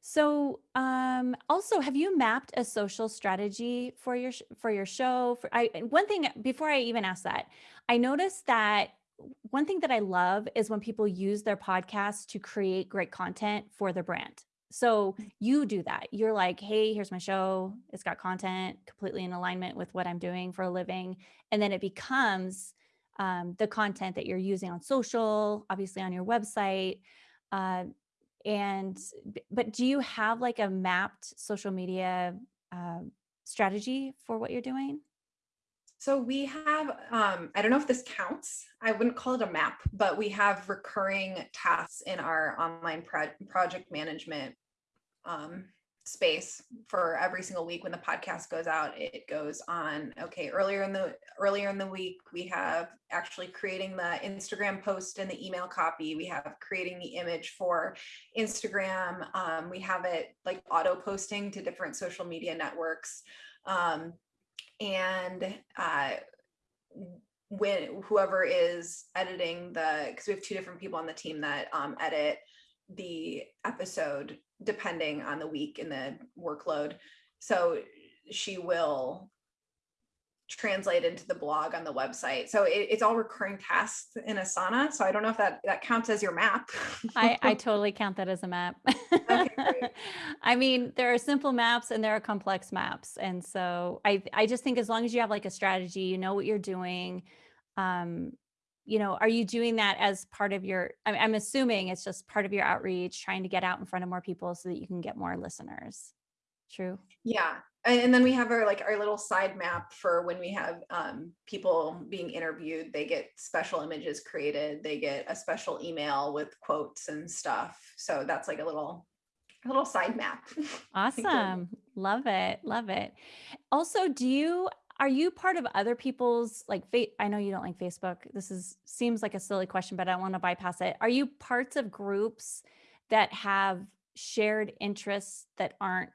So, um, also, have you mapped a social strategy for your for your show? For I one thing before I even ask that, I noticed that one thing that I love is when people use their podcast to create great content for their brand. So you do that. You're like, hey, here's my show. It's got content completely in alignment with what I'm doing for a living, and then it becomes um, the content that you're using on social, obviously on your website. Uh, and but do you have like a mapped social media um, strategy for what you're doing? So we have, um, I don't know if this counts. I wouldn't call it a map, but we have recurring tasks in our online pro- project management um, space for every single week when the podcast goes out. It goes on. Okay, earlier in the earlier in the week, we have actually creating the Instagram post and the email copy. We have creating the image for Instagram. Um, we have it like auto posting to different social media networks. Um, and uh, when whoever is editing the because we have two different people on the team that um, edit the episode depending on the week and the workload so she will translate into the blog on the website so it, it's all recurring tasks in asana so i don't know if that that counts as your map I, I totally count that as a map. Okay. I mean, there are simple maps and there are complex maps. And so I, I just think as long as you have like a strategy, you know what you're doing. Um, you know, are you doing that as part of your, I'm, assuming it's just part of your outreach, trying to get out in front of more people so that you can get more listeners. True. Yeah. And, then we have our like our little side map for when we have um, people being interviewed. They get special images created. They get a special email with quotes and stuff. So that's like a little a little side map. I think we're- Awesome. Love it. Love it. Also, do you are you part of other people's like fa- I know you don't like Facebook. This is seems like a silly question, but I want to bypass it. Are you parts of groups that have shared interests that aren't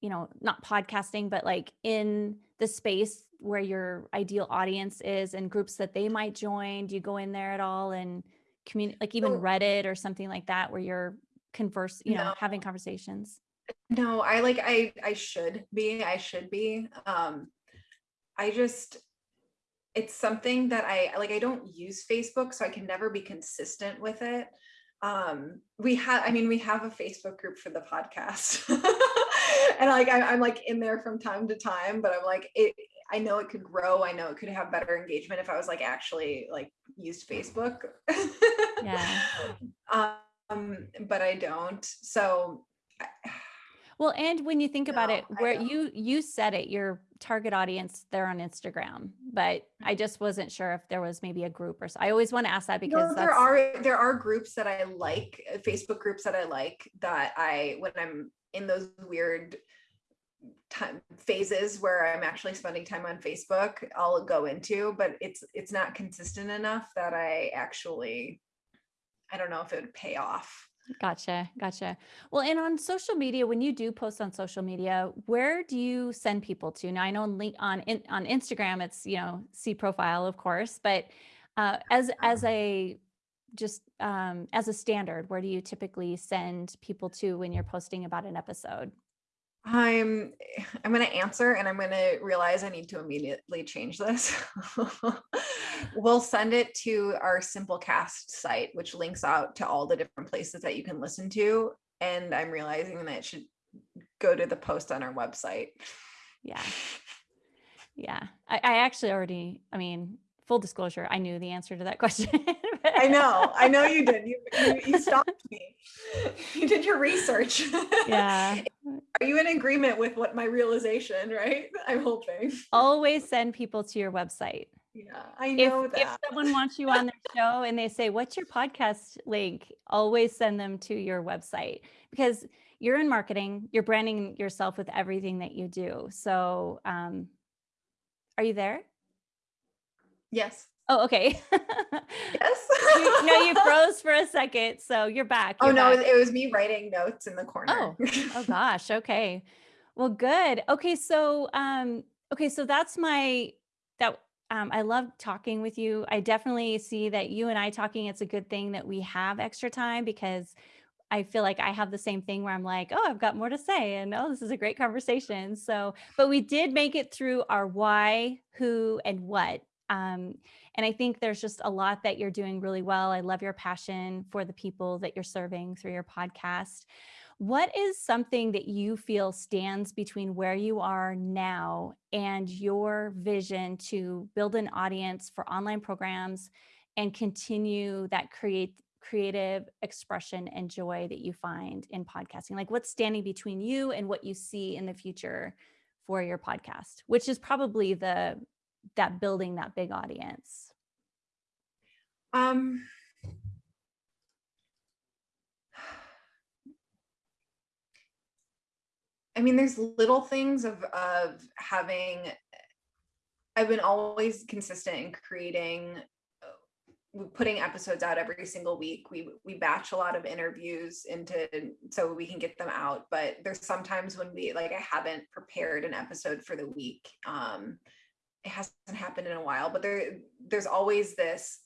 you know, not podcasting, but like in the space where your ideal audience is and groups that they might join? Do you go in there at all and community like even Reddit or something like that where you're converse, you know, having conversations? No, I like I I should be. I should be. Um I just it's something that I like I don't use Facebook so I can never be consistent with it. Um we have I mean we have a Facebook group for the podcast. and like I, I'm like in there from time to time, but I'm like it I know it could grow. I know it could have better engagement if I was like actually like used Facebook. Yeah. Um but I don't. So I- Well, and when you think about No, it, where you you said it, your target audience, they're on Instagram, but I just wasn't sure if there was maybe a group or so. I always want to ask that because there are there are groups that I like, uh, Facebook groups that I like that I when I'm in those weird time phases where I'm actually spending time on Facebook, I'll go into, but it's it's not consistent enough that I actually I don't know if it would pay off. Gotcha. Gotcha. Well, and on social media, when you do post on social media, where do you send people to? Now, I know on link on in, on Instagram, it's you know see profile, of course, but uh, as as a just um, as a standard, where do you typically send people to when you're posting about an episode? I'm I'm gonna answer and I'm gonna realize I need to immediately change this. we'll send it to our Simplecast site, which links out to all the different places that you can listen to. And I'm realizing that it should go to the post on our website. Yeah. Yeah. I, I actually already, I mean, full disclosure, I knew the answer to that question. I know, I know you did. You you, you stopped me. You did your research. Yeah. Are you in agreement with what my realization, right? I'm hoping. Always send people to your website. Yeah, I If, know if that. someone wants you on their show and they say, What's your podcast link? Always send them to your website because you're in marketing, you're branding yourself with everything that you do. So, um, are you there? Yes. Oh, okay. Yes. you, no, you froze for a second. So you're back. Oh you're no, back. it was me writing notes in the corner. Oh gosh. Okay. Well, good. Okay. So, um, okay. So that's my, that, um, I love talking with you. I definitely see that you and I talking, it's a good thing that we have extra time because I feel like I have the same thing where I'm like, oh, I've got more to say and oh, this is a great conversation. So, but we did make it through our why, who, and what. Um, and I think there's just a lot that you're doing really well. I love your passion for the people that you're serving through your podcast. What is something that you feel stands between where you are now and your vision to build an audience for online programs and continue that create creative expression and joy that you find in podcasting? Like what's standing between you and what you see in the future for your podcast, which is probably the that building that big audience. Um I mean, there's little things of of having I've been always consistent in creating uh, putting episodes out every single week. We we batch a lot of interviews into so we can get them out, but there's sometimes when we like I haven't prepared an episode for the week. Um it hasn't happened in a while, but there there's always this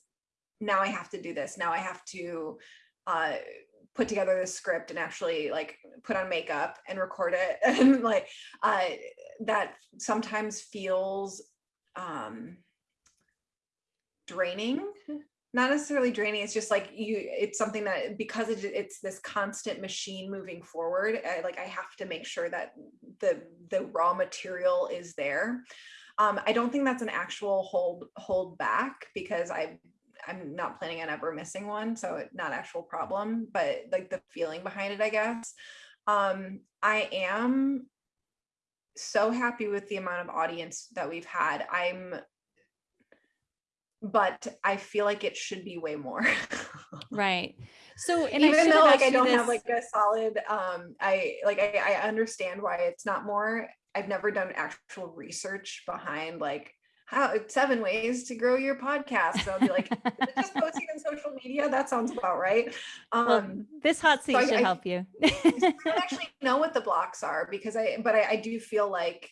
now I have to do this. Now I have to uh put together the script and actually like put on makeup and record it. And like uh that sometimes feels um draining. Not necessarily draining it's just like you it's something that because it, it's this constant machine moving forward I, like i have to make sure that the the raw material is there. Um i don't think that's an actual hold hold back because i i'm not planning on ever missing one so not actual problem but like the feeling behind it i guess um i am so happy with the amount of audience that we've had i'm but I feel like it should be way more. right. So, and even though like I don't this... have like a solid, um, I like I, I understand why it's not more. I've never done actual research behind like how seven ways to grow your podcast. So I'll be like, just posting on social media. That sounds about right. Um, well, this hot seat so should I, help you. I don't actually know what the blocks are because I, but I, I do feel like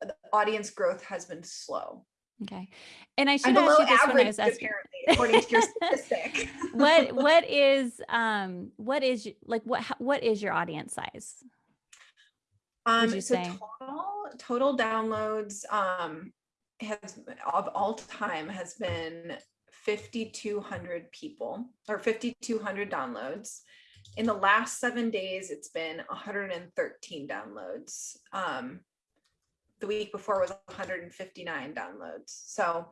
the audience growth has been slow. Okay. And I should I'm ask you this when I was asking, according to your statistic. what what is um what is like what what is your audience size? Um so say? total total downloads um has of all time has been 5200 people or 5200 downloads. In the last 7 days it's been 113 downloads. Um the week before was 159 downloads. So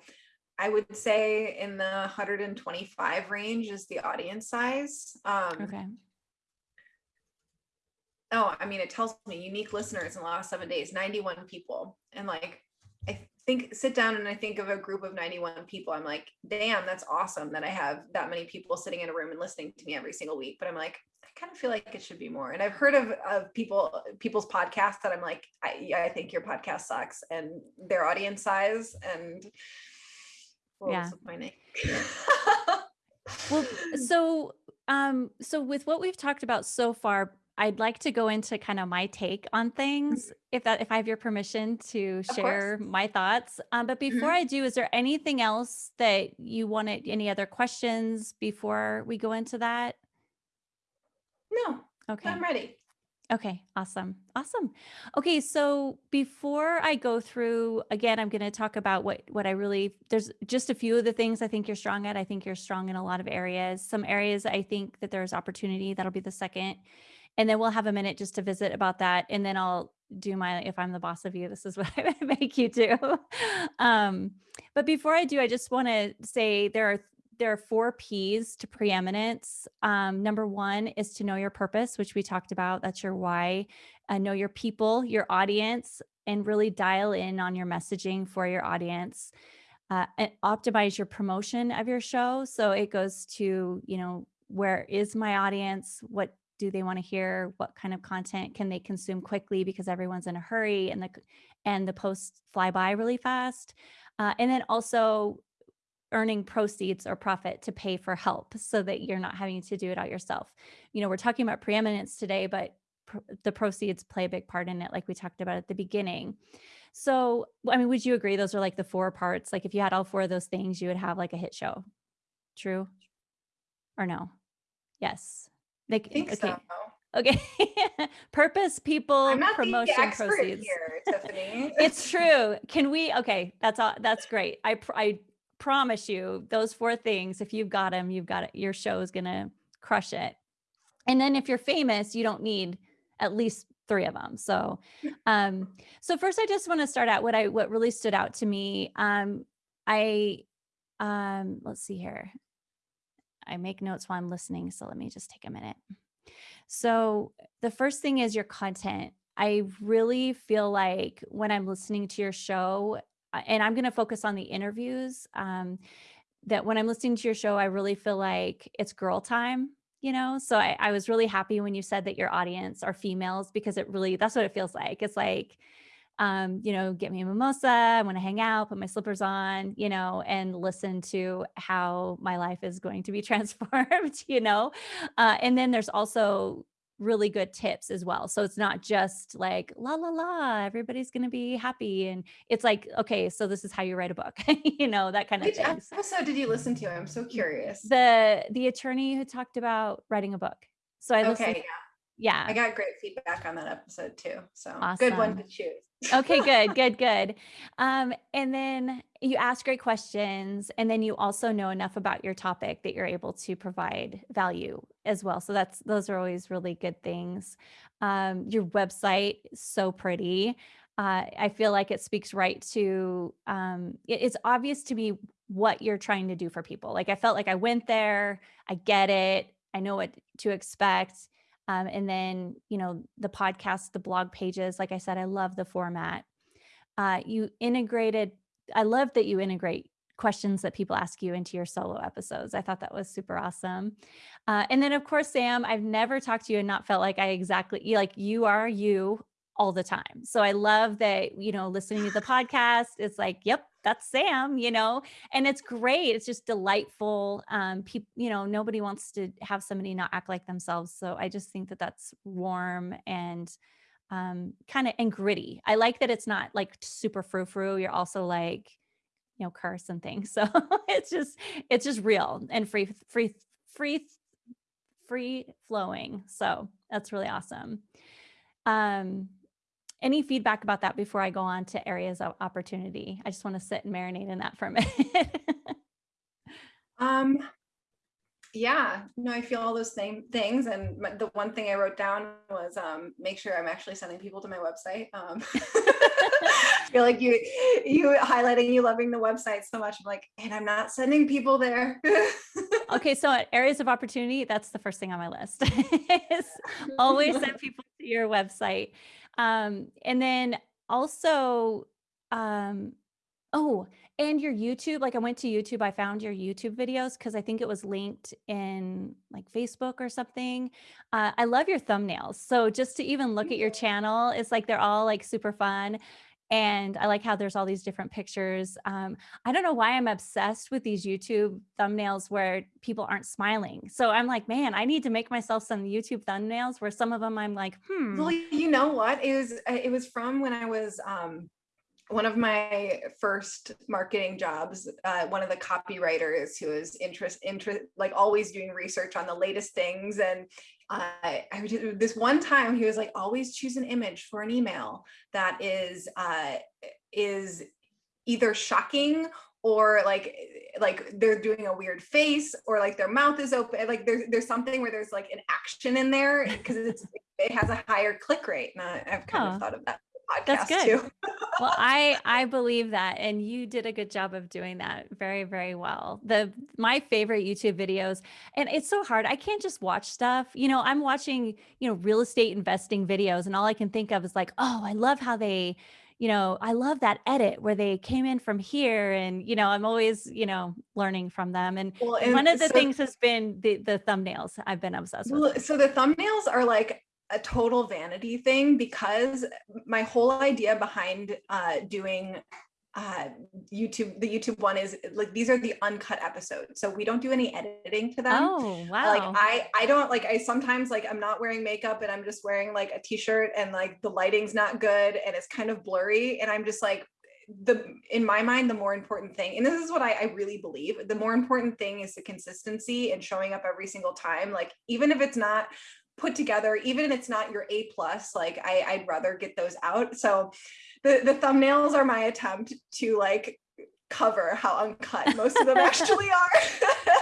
I would say in the 125 range is the audience size. Um, okay. Oh, I mean, it tells me unique listeners in the last seven days, 91 people. And like, think sit down and I think of a group of 91 people. I'm like, damn, that's awesome that I have that many people sitting in a room and listening to me every single week. But I'm like, I kind of feel like it should be more. And I've heard of, of people, people's podcasts that I'm like, I, I think your podcast sucks and their audience size and well, yeah. disappointing. well, so, um, so with what we've talked about so far, I'd like to go into kind of my take on things, mm-hmm. if that if I have your permission to share my thoughts. Um, but before mm-hmm. I do, is there anything else that you wanted? Any other questions before we go into that? No. Okay. I'm ready. Okay, awesome. Awesome. Okay, so before I go through again, I'm going to talk about what what I really there's just a few of the things I think you're strong at. I think you're strong in a lot of areas. Some areas I think that there's opportunity. That'll be the second. And then we'll have a minute just to visit about that and then I'll do my if I'm the boss of you, this is what I make you do. Um, but before I do, I just want to say there are there are four P's to preeminence. Um, number one is to know your purpose, which we talked about. That's your why. Uh, know your people, your audience, and really dial in on your messaging for your audience. Uh, and optimize your promotion of your show. So it goes to, you know, where is my audience? What do they want to hear? What kind of content can they consume quickly because everyone's in a hurry and the and the posts fly by really fast. Uh, and then also earning proceeds or profit to pay for help so that you're not having to do it out yourself. You know, we're talking about preeminence today, but pr the proceeds play a big part in it, like we talked about at the beginning. So, I mean, would you agree those are like the four parts? Like if you had all four of those things, you would have like a hit show. True or no? Yes. Like, okay. So. Okay. Purpose, people, promotion, proceeds. Here, Tiffany. it's true. Can we? Okay, that's all. That's great. I I promise you those four things, if you've got them, you've got it. Your show is going to crush it. And then if you're famous, you don't need at least three of them. So, um, so first I just want to start out what I, what really stood out to me. Um, I, um, let's see here. I make notes while I'm listening. So let me just take a minute. So the first thing is your content. I really feel like when I'm listening to your show, and I'm going to focus on the interviews. Um, that when I'm listening to your show, I really feel like it's girl time, you know? So I, I was really happy when you said that your audience are females because it really, that's what it feels like. It's like, um, you know, get me a mimosa. I want to hang out, put my slippers on, you know, and listen to how my life is going to be transformed, you know. Uh, and then there's also really good tips as well. So it's not just like la la la, everybody's going to be happy and it's like okay, so this is how you write a book. you know, that kind of Which thing. episode did you listen to? I'm so curious. The the attorney who talked about writing a book. So I listened okay, yeah. Yeah. I got great feedback on that episode too. So good one to choose. Okay, good, good, good. Um, and then you ask great questions, and then you also know enough about your topic that you're able to provide value as well. So that's those are always really good things. Um, your website is so pretty. Uh, I feel like it speaks right to um, it- it's obvious to me what you're trying to do for people. Like I felt like I went there, I get it, I know what to expect um, and then, you know, the podcast, the blog pages, like I said, I love the format. Uh, you integrated, I love that you integrate questions that people ask you into your solo episodes. I thought that was super awesome. Uh, and then, of course, Sam, I've never talked to you and not felt like I exactly, like you are you all the time. So I love that, you know, listening to the podcast, it's like, yep, that's Sam, you know, and it's great. It's just delightful. Um, people, you know, nobody wants to have somebody not act like themselves. So I just think that that's warm and um, kind of and gritty. I like that it's not like super frou frou. You're also like, you know, curse and things. So it's just it's just real and free free free free flowing. So that's really awesome. Um, any feedback about that before I go on to areas of opportunity? I just want to sit and marinate in that for a minute. Um, yeah, no, I feel all those same things. And my- the one thing I wrote down was um, make sure I'm actually sending people to my website. Um, I feel like you, you highlighting you loving the website so much. I'm like, and I'm not sending people there. okay, so at areas of opportunity, that's the first thing on my list. is always send people to your website. Um, and then also, um, oh, and your YouTube. Like I went to YouTube, I found your YouTube videos because I think it was linked in like Facebook or something. Uh, I love your thumbnails. So just to even look at your channel, it's like they're all like super fun. And I like how there's all these different pictures. Um, I don't know why I'm obsessed with these YouTube thumbnails where people aren't smiling. So I'm like, man, I need to make myself some YouTube thumbnails where some of them I'm like, hmm. Well, you know what? It was uh, it was from when I was um one of my first marketing jobs, uh, one of the copywriters who was interest, interest, like always doing research on the latest things. And uh, I would, this one time he was like, always choose an image for an email that is, uh, is either shocking or like like they're doing a weird face or like their mouth is open like there's there's something where there's like an action in there because it's it has a higher click rate and I, have kind Oh. of thought of that That's good. well i i believe that and you did a good job of doing that very very well. The my favorite youtube videos and it's so hard i can't just watch stuff. You know i'm watching you know real estate investing videos and all i can think of is like oh i love how they you know i love that edit where they came in from here and you know i'm always you know learning from them and well and one of the so- things has been the the thumbnails i've been obsessed with. Well, so the thumbnails are like a total vanity thing because my whole idea behind uh, doing uh, YouTube, the YouTube one is like these are the uncut episodes, so we don't do any editing to them. oh wow Like I, I don't like I sometimes like I'm not wearing makeup and I'm just wearing like a t-shirt and like the lighting's not good and it's kind of blurry and I'm just like the in my mind the more important thing and this is what I, I really believe the more important thing is the consistency and showing up every single time like even if it's not put together even if it's not your a plus like I, i'd rather get those out so the the thumbnails are my attempt to like cover how uncut most of them actually are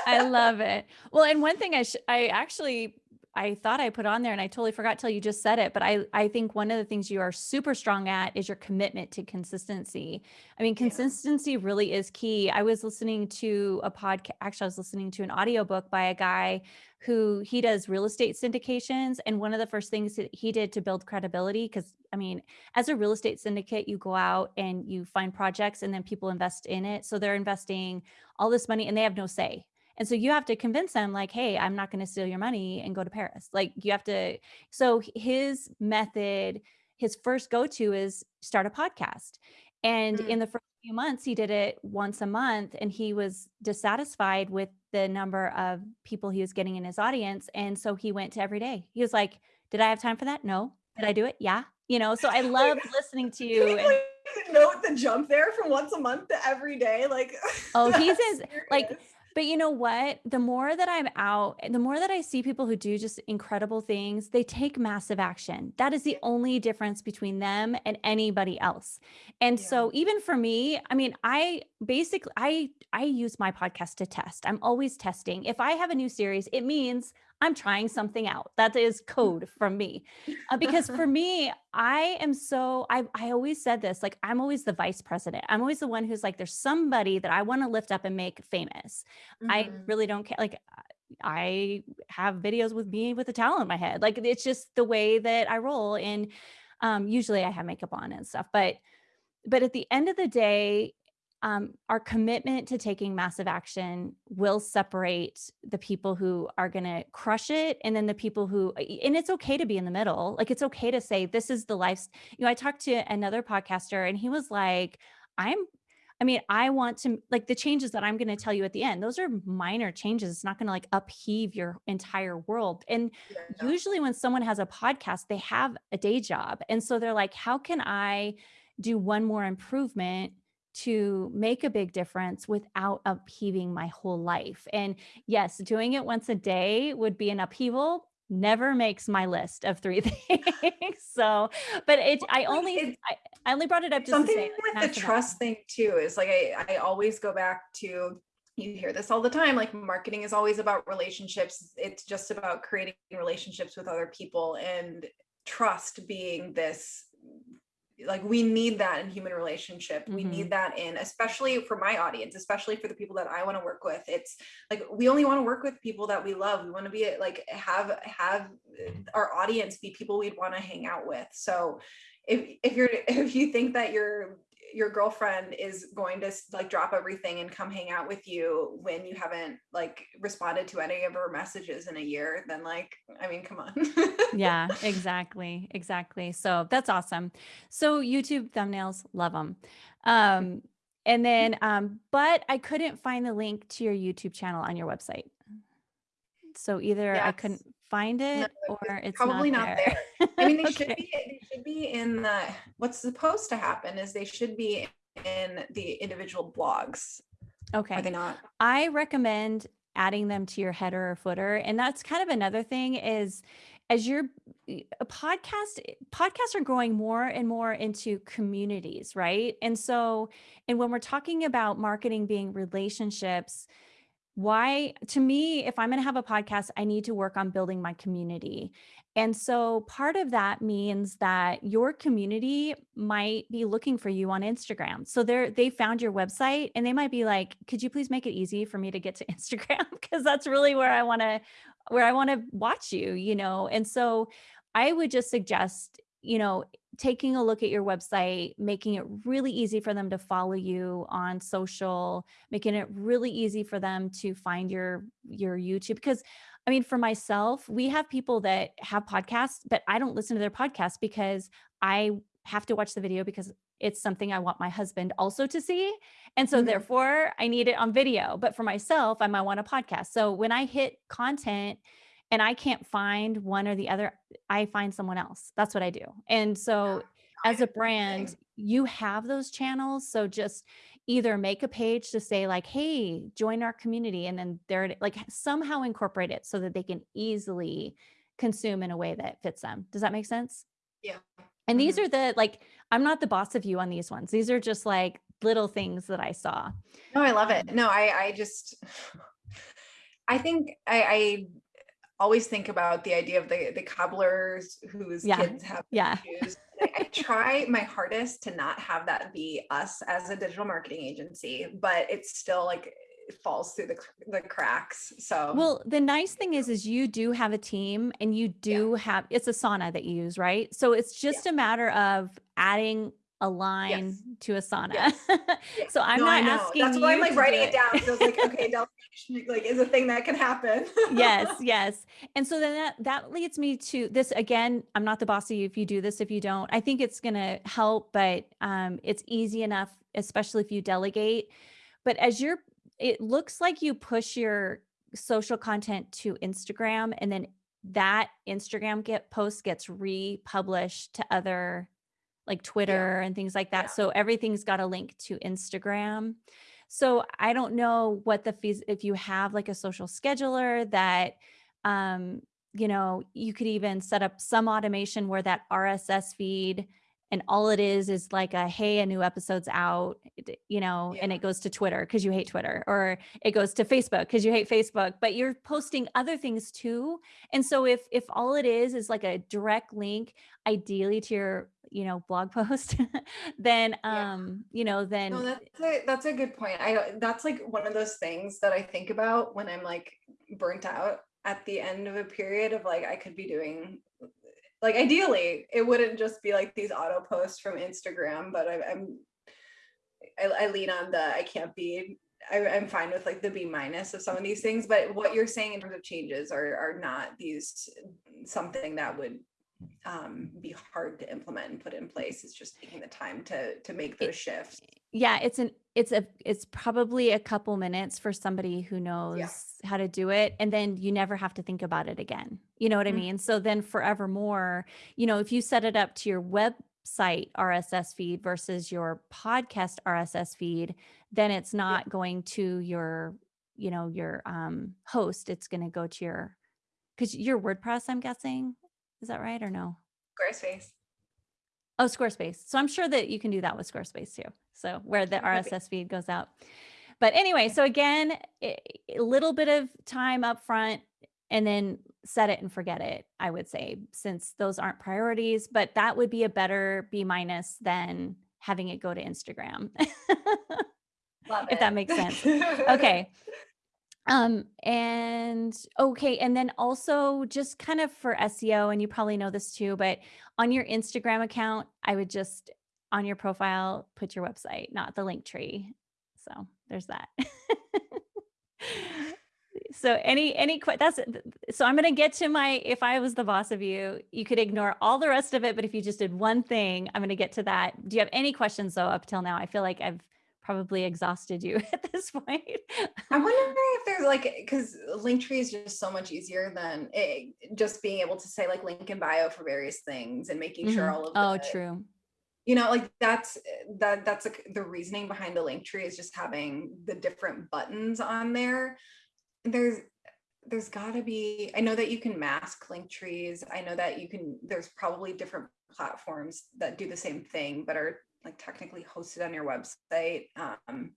I love it. Well, and one thing I sh- I actually I thought I put on there and I totally forgot till you just said it, but I I think one of the things you are super strong at is your commitment to consistency. I mean, Yeah. consistency really is key. I was listening to a podcast actually I was listening to an audiobook by a guy who he does real estate syndications and one of the first things that he did to build credibility cuz I mean, as a real estate syndicate, you go out and you find projects and then people invest in it. So they're investing all this money and they have no say. And so you have to convince them, like, hey, I'm not going to steal your money and go to Paris. Like, you have to. So his method, his first go to is start a podcast. And Mm. in the first few months, he did it once a month and he was dissatisfied with the number of people he was getting in his audience. And so he went to every day. He was like, Did I have time for that? No. Did I do it? Yeah. You know, so I love listening to you and note the jump there from once a month to every day? Like, Oh, he's in like. But you know what? The more that I'm out, the more that I see people who do just incredible things, they take massive action. That is the only difference between them and anybody else. And Yeah. so even for me, I mean, I basically I I use my podcast to test. I'm always testing. If I have a new series, it means I'm trying something out. That is code from me. Uh, because for me, I am so I I always said this, like I'm always the vice president. I'm always the one who's like, there's somebody that I want to lift up and make famous. I Mhm. really don't care. Like I have videos with me with a towel in my head. Like it's just the way that I roll. And um, usually I have makeup on and stuff. But but at the end of the day, um, our commitment to taking massive action will separate the people who are going to crush it and then the people who and it's okay to be in the middle. Like it's okay to say this is the life you know i talked to another podcaster and he was like i'm i mean i want to like the changes that i'm going to tell you at the end those are minor changes. It's not going to like upheave your entire world. And Yeah. usually when someone has a podcast they have a day job. And so they're like how can i do one more improvement to make a big difference without upheaving my whole life. And yes, doing it once a day would be an upheaval. Never makes my list of three things. So, but it, I only, it I, I only brought it up something say, like, with the trust thing too is like I, I always go back to you hear this all the time like marketing is always about relationships it's just about creating relationships with other people and trust being this like we need that in human relationship. We Mhm. need that in especially for my audience especially for the people that i want to work with. It's like we only want to work with people that we love. We want to be like have have our audience be people we'd want to hang out with. So if if you're if you think that your your girlfriend is going to like drop everything and come hang out with you when you haven't like responded to any of her messages in a year then like i mean come on Yeah, exactly. Exactly. So that's awesome. So YouTube thumbnails, love them. Um, and then, um, but I couldn't find the link to your YouTube channel on your website. So either I couldn't find no it or it's probably not not there. there i mean they should be they should be in the what's supposed to happen is they should be in the individual blogs Okay. are they not I recommend adding them to your header or footer. And that's kind of another thing is as your a podcast podcasts are growing more and more into communities, right? And so and when we're talking about marketing being relationships, why to me if i'm going to have a podcast i need to work on building my community. And so part of that means that your community might be looking for you on instagram. So they're they found your website and they might be like could you please make it easy for me to get to instagram? Because that's really where i want to where i want to watch you you know? And so i would just suggest you know taking a look at your website making it really easy for them to follow you on social making it really easy for them to find your your YouTube because I mean for myself we have people that have podcasts but I don't listen to their podcast because I have to watch the video because it's something I want my husband also to see and so Mhm. therefore I need it on video but for myself I might want a podcast so when I hit content and I can't find one or the other I find someone else that's what I do. And so i as a brand you have those channels so just either make a page to say like hey join our community and then there it- like somehow incorporate it so that they can easily consume in a way that fits them. Does that make sense? Yeah. And these Mhm. are the like i'm not the boss of you on these ones. These are just like little things that i saw. No i love um, it no i i just i think i i always think about the idea of the the cobblers whose yeah kids have yeah shoes. I, try my hardest to not have that be us as a digital marketing agency, but it's still like it falls through the the cracks. So Well, the nice thing is, is you do have a team and you yeah, do have, it's Asana that you use, right? So it's yeah, just a matter of adding a line yes, to Asana. yes, so I'm No, not asking That's why I'm like writing it it. down I was like, okay, delegation like is a thing that can happen. yes, yes. And so then that that leads me to this again, I'm not the boss of you if you do this, if you don't. I think it's going to help, but um it's easy enough especially if you delegate. But as you're it looks like you push your social content to Instagram and then that Instagram get post gets republished to other like Yeah. Twitter and things like that. Yeah. So everything's got a link to Instagram. So I don't know what the fees if you have like a social scheduler that um you know, you could even set up some automation where that RSS feed and all it is is like a hey a new episode's out you know and it goes to twitter because you hate twitter or it goes to facebook because you hate facebook but you're posting other things too and so if if all it is is like a direct link ideally to your you know blog post then Yeah. um you know then No, that's a that's a good point. I that's like one of those things that I think about when I'm like burnt out at the end of a period of like I could be doing like ideally it wouldn't just be like these auto posts from Instagram, but I, I'm I, I lean on the I can't be I, I'm fine with like the B minus of some of these things, but what you're saying in terms of changes are are not these something that would um, be hard to implement and put in place. It's just taking the time to to make those shifts. yeah it's an it's a it's probably a couple minutes for somebody who Yeah. knows how to do it and then you never have to think about it again you know what i Mhm. mean so then forevermore you know if you set it up to your website rss feed versus your podcast rss feed then it's Yeah. not going to your you know your um host it's going to go to your because your wordpress i'm guessing is that right or no Squarespace. Oh, Squarespace. So I'm sure that you can do that with Squarespace too. So where the RSS feed goes out. But anyway, so again, a little bit of time up front and then set it and forget it, I would say, since those aren't priorities, but that would be a better B minus than having it go to Instagram. Love if that makes sense. Okay. Um, and okay, and then also just kind of for SEO, and you probably know this too, but on your Instagram account, I would just on your profile put your website, not the Linktree. So there's that. so any any que- that's so I'm gonna get to my if I was the boss of you, you could ignore all the rest of it, but if you just did one thing, I'm gonna get to that. Do you have any questions though up till now? I feel like I've probably exhausted you at this point. I'm wondering if there's like because Linktree is just so much easier than it, just being able to say like link in bio for various things and making sure Mhm. all of Oh, the true. you know like that's that that's like the reasoning behind the Linktree is just having the different buttons on there there's there's got to be i know that you can mask link trees i know that you can there's probably different platforms that do the same thing but are like technically hosted on your website um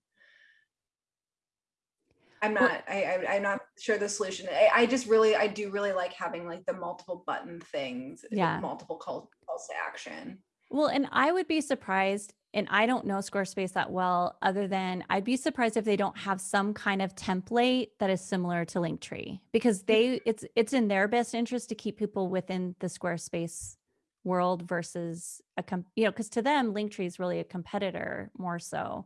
i'm not I, I i'm not sure the solution. I, I just really i do really like having like the multiple button things Yeah. multiple call, calls to action. Well, and I would be surprised, and I don't know Squarespace that well, other than I'd be surprised if they don't have some kind of template that is similar to Linktree because they it's it's in their best interest to keep people within the Squarespace world versus a com- you know because to them Linktree is really a competitor more so,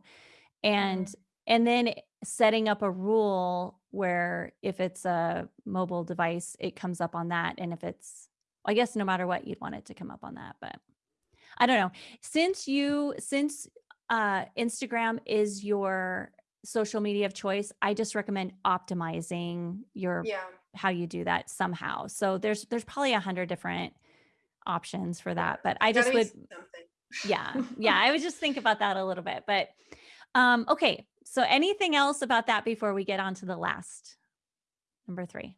and and then setting up a rule where if it's a mobile device, it comes up on that, and if it's I guess no matter what, you'd want it to come up on that, but. I don't know. Since you since uh Instagram is your social media of choice, I just recommend optimizing your yeah how you do that somehow. So there's there's probably a hundred different options for that, but I just would something. yeah. Yeah, I would just think about that a little bit. But um okay. So anything else about that before we get on to the last number 3?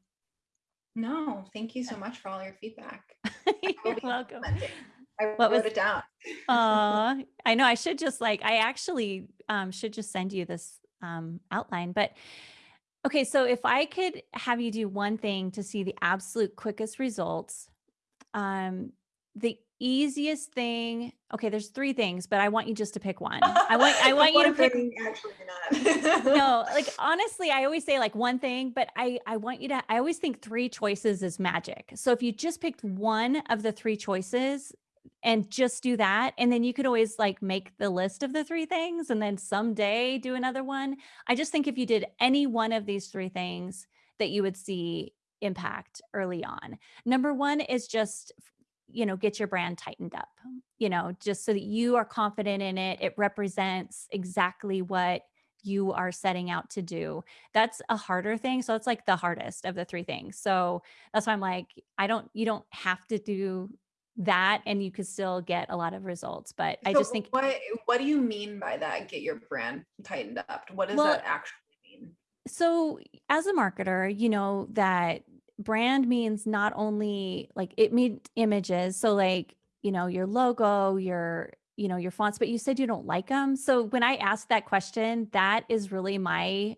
No, thank you so much for all your feedback. You're welcome. I What wrote was- it down. Aw, I know I should just like I actually um should just send you this um outline. But okay, so if I could have you do one thing to see the absolute quickest results, um the easiest thing, okay, there's three things, but I want you just to pick one. I want I want you to pick Actually, not. no, like honestly, I always say like one thing, but I I want you to I always think three choices is magic. So if you just picked one of the three choices and just do that and then you could always like make the list of the three things and then someday do another one. I just think if you did any one of these three things that you would see impact early on. Number 1 is just you know, get your brand tightened up. You know, just so that you are confident in it. It represents exactly what you are setting out to do. That's a harder thing. So it's like the hardest of the three things. So that's why I'm like, I don't, you don't have to do that and you could still get a lot of results. But I just think, what what do you mean by that? Get your brand tightened up. What does well, that actually mean? so as a marketer, you know that brand means not only like it means images. So like, you know, your logo, your, you know, your fonts, but you said you don't like them. So when I ask that question, that is really my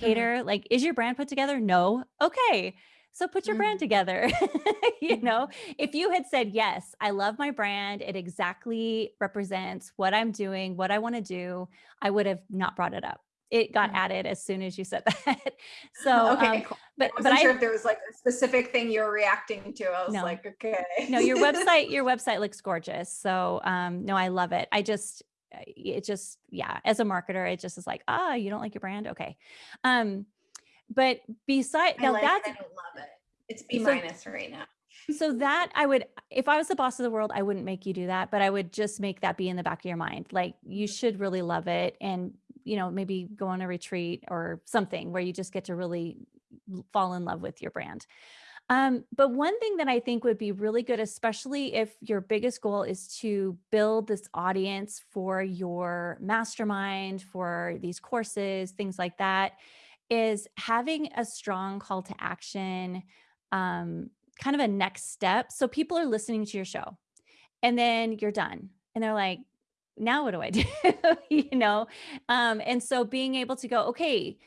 Mhm, indicator. Like, is your brand put together? No. Okay. So put your brand mhm, together. you know, mhm. if you had said, yes, I love my brand, it exactly represents what I'm doing, what I want to do, I would have not brought it up. It got added as soon as you said that. so, um, Okay, cool. I but but wasn't sure I if there was like a specific thing you were reacting to. I was no. like, okay. No, your website your website looks gorgeous. So, um, no, I love it. I just it just yeah, as a marketer, it just is like, "Ah, you don't like your brand? Okay." Um, but beside I now like it. that's I don't love it. It's B so minus right now. So that I would if I was the boss of the world, I wouldn't make you do that, but I would just make that be in the back of your mind. Like you should really love it and you know, maybe go on a retreat or something where you just get to really fall in love with your brand. Um, but one thing that I think would be really good, especially if your biggest goal is to build this audience for your mastermind, for these courses, things like that, is having a strong call to action, um, kind of a next step. So people are listening to your show and then you're done and they're like, now what do I do? you know? Um, and so being able to go, okay,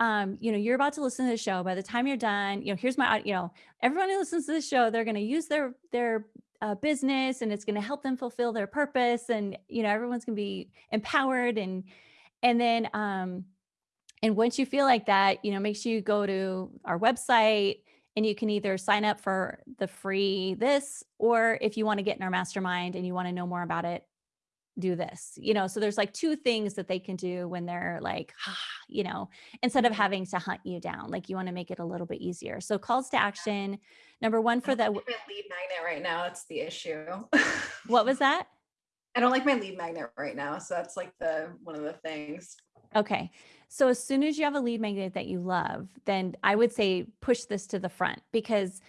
um, you know, you're about to listen to the show. By the time you're done, you know, here's my, you know, everyone who listens to the show, they're going to use their their uh, business, and it's going to help them fulfill their purpose, and you know, everyone's going to be empowered, and and then, um, and once you feel like that, you know, make sure you go to our website, and you can either sign up for the free this, or if you want to get in our mastermind and you want to know more about it, do this, you know? So there's like 2 things that they can do when they're like, ah, you know, instead of having to hunt you down, like you wanna make it a little bit easier. So calls to action, number 1 for the lead magnet right now. it's the issue. what was that? I don't like my lead magnet right now. So that's like the one of the things. Okay. So as soon as you have a lead magnet that you love, then I would say push this to the front because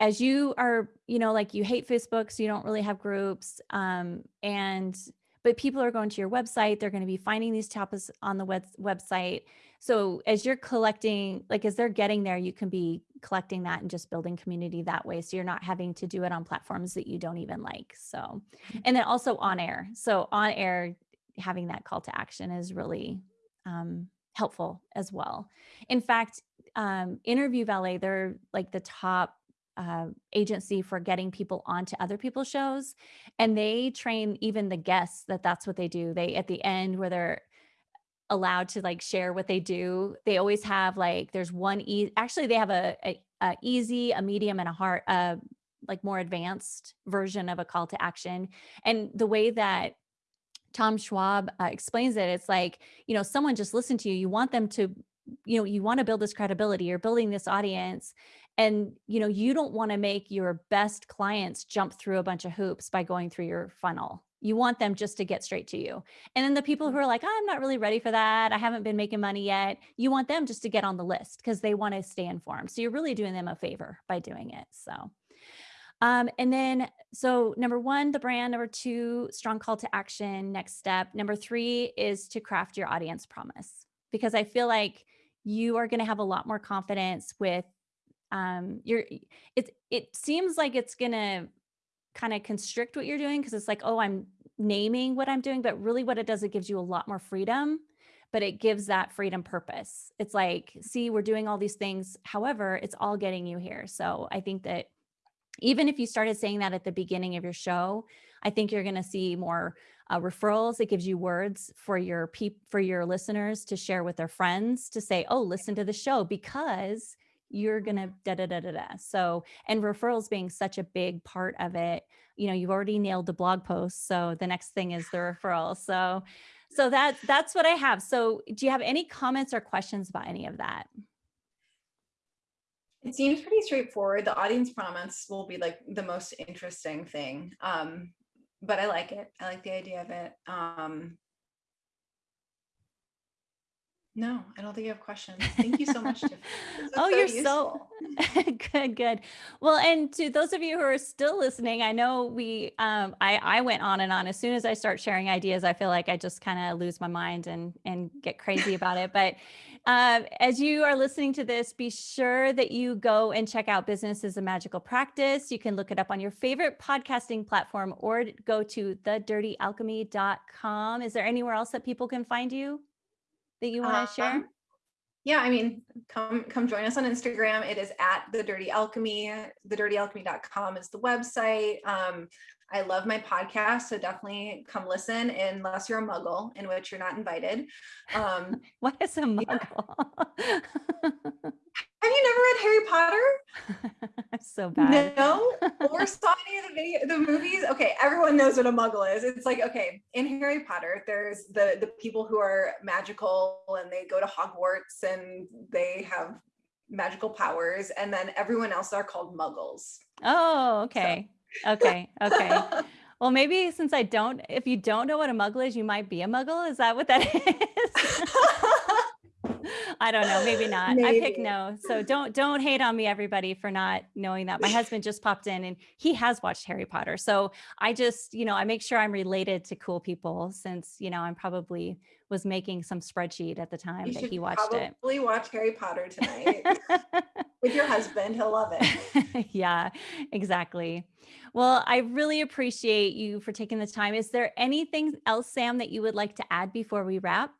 as you are, you know, like you hate Facebook, so you don't really have groups. Um, and but people are going to your website, they're going to be finding these topics on the web, website. So as you're collecting, like as they're getting there, you can be collecting that and just building community that way. So you're not having to do it on platforms that you don't even like. So, and then also on air. So on air, having that call to action is really um, helpful as well. In fact, um, Interview Valet, they're like the top uh, agency for getting people onto other people's shows and they train even the guests that that's what they do they at the end where they're allowed to like share what they do they always have like there's one e actually they have a, a, a easy a medium and a hard uh like more advanced version of a call to action and the way that Tom Schwab uh, explains it. It's like, you know, someone just listened to you. You want them to, you know, you want to build this credibility. You're building this audience. And, you know, you don't want to make your best clients jump through a bunch of hoops by going through your funnel. You want them just to get straight to you. And then the people who are like, I'm not really ready for that. I haven't been making money yet. You want them just to get on the list because they want to stay informed. So you're really doing them a favor by doing it. So, um, and then, so number one, the brand. Number two, strong call to action. Next step. Number three is to craft your audience promise because I feel like you are going to have a lot more confidence with um your it it seems like it's going to kind of constrict what you're doing because it's like oh i'm naming what i'm doing but really what it does it gives you a lot more freedom but it gives that freedom purpose it's like see we're doing all these things however it's all getting you here so i think that even if you started saying that at the beginning of your show, I think you're going to see more uh, referrals. It gives you words for your for your listeners to share with their friends to say, "Oh, listen to the show because you're going to da da da da da." So, and referrals being such a big part of it, you know, you've already nailed the blog post. So the next thing is the referral. So, so that that's what I have. So, do you have any comments or questions about any of that? It seems pretty straightforward. The audience promise will be like the most interesting thing. Um, but I like it. I like the idea of it. Um, No, I don't think you have questions. Thank you so much, Tiffany. This was Oh, so you're so good, good. Well, and to those of you who are still listening, I know we, um, I, I went on and on. As soon as I start sharing ideas, I feel like I just kind of lose my mind and and get crazy about it. But uh, as you are listening to this, be sure that you go and check out Business is a Magical Practice. You can look it up on your favorite podcasting platform or go to thedirtyalchemy.com. Is there anywhere else that people can find you that you want to share? Um, yeah, I mean, come come join us on Instagram. It is at the Dirty Alchemy. TheDirtyAlchemy.com is the website. Um, I love my podcast, so definitely come listen unless you're a muggle, in which you're not invited. Um, What is a yeah. muggle? Have you never read Harry Potter? So bad. No, or saw any of the video, the movies. Okay, everyone knows what a muggle is. It's like okay, in Harry Potter, there's the the people who are magical and they go to Hogwarts and they have magical powers, and then everyone else are called muggles. Oh, So. okay. Okay. Okay. Well, maybe since I don't, if you don't know what a muggle is, you might be a muggle. Is that what that is? I don't know, maybe not. I pick no. So don't don't hate on me everybody for not knowing that. My husband just popped in and he has watched Harry Potter. So I just, you know, I make sure I'm related to cool people since, you know, I'm probably was making some spreadsheet at the time You that he watched it. probably watch Harry Potter tonight with your husband. He'll love it. yeah, exactly. Well, I really appreciate you for taking the time. Is there anything else, Sam, that you would like to add before we wrap?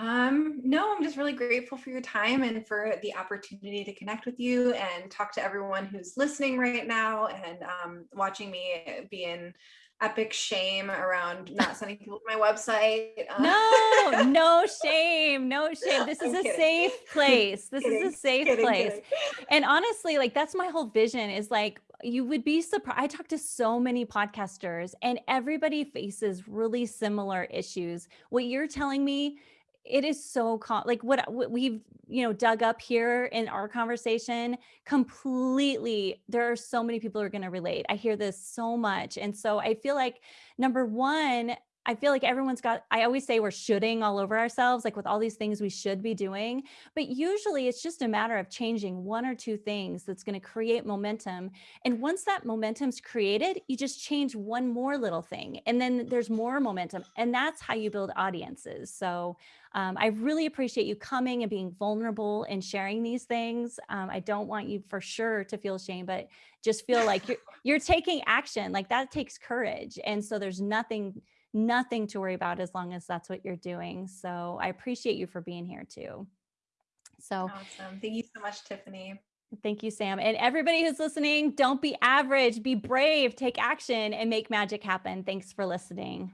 Um, no, I'm just really grateful for your time and for the opportunity to connect with you and talk to everyone who's listening right now and um, watching me be in epic shame around not sending people to my website. Uh, No, no shame, no shame. This is I'm a kidding. safe place. This is a safe kidding, place. kidding. And honestly, like that's my whole vision is like you would be surprised. I talk to so many podcasters and everybody faces really similar issues. What you're telling me, it is so com- like what, what we've, you know, dug up here in our conversation completely. There are so many people who are going to relate. I hear this so much. And so I feel like number one, I feel like everyone's got, I always say we're shoulding all over ourselves, like with all these things we should be doing. But usually it's just a matter of changing one or two things that's going to create momentum. And once that momentum's created, you just change one more little thing and then there's more momentum. And that's how you build audiences. So um, I really appreciate you coming and being vulnerable and sharing these things. Um, I don't want you for sure to feel shame, but just feel like you're you're taking action. Like that takes courage. And so there's nothing nothing to worry about as long as that's what you're doing. So I appreciate you for being here too. So Awesome. Thank you so much, Tiffany. thank you, Sam. And everybody who's listening, don't be average, be brave, take action, and make magic happen. Thanks for listening.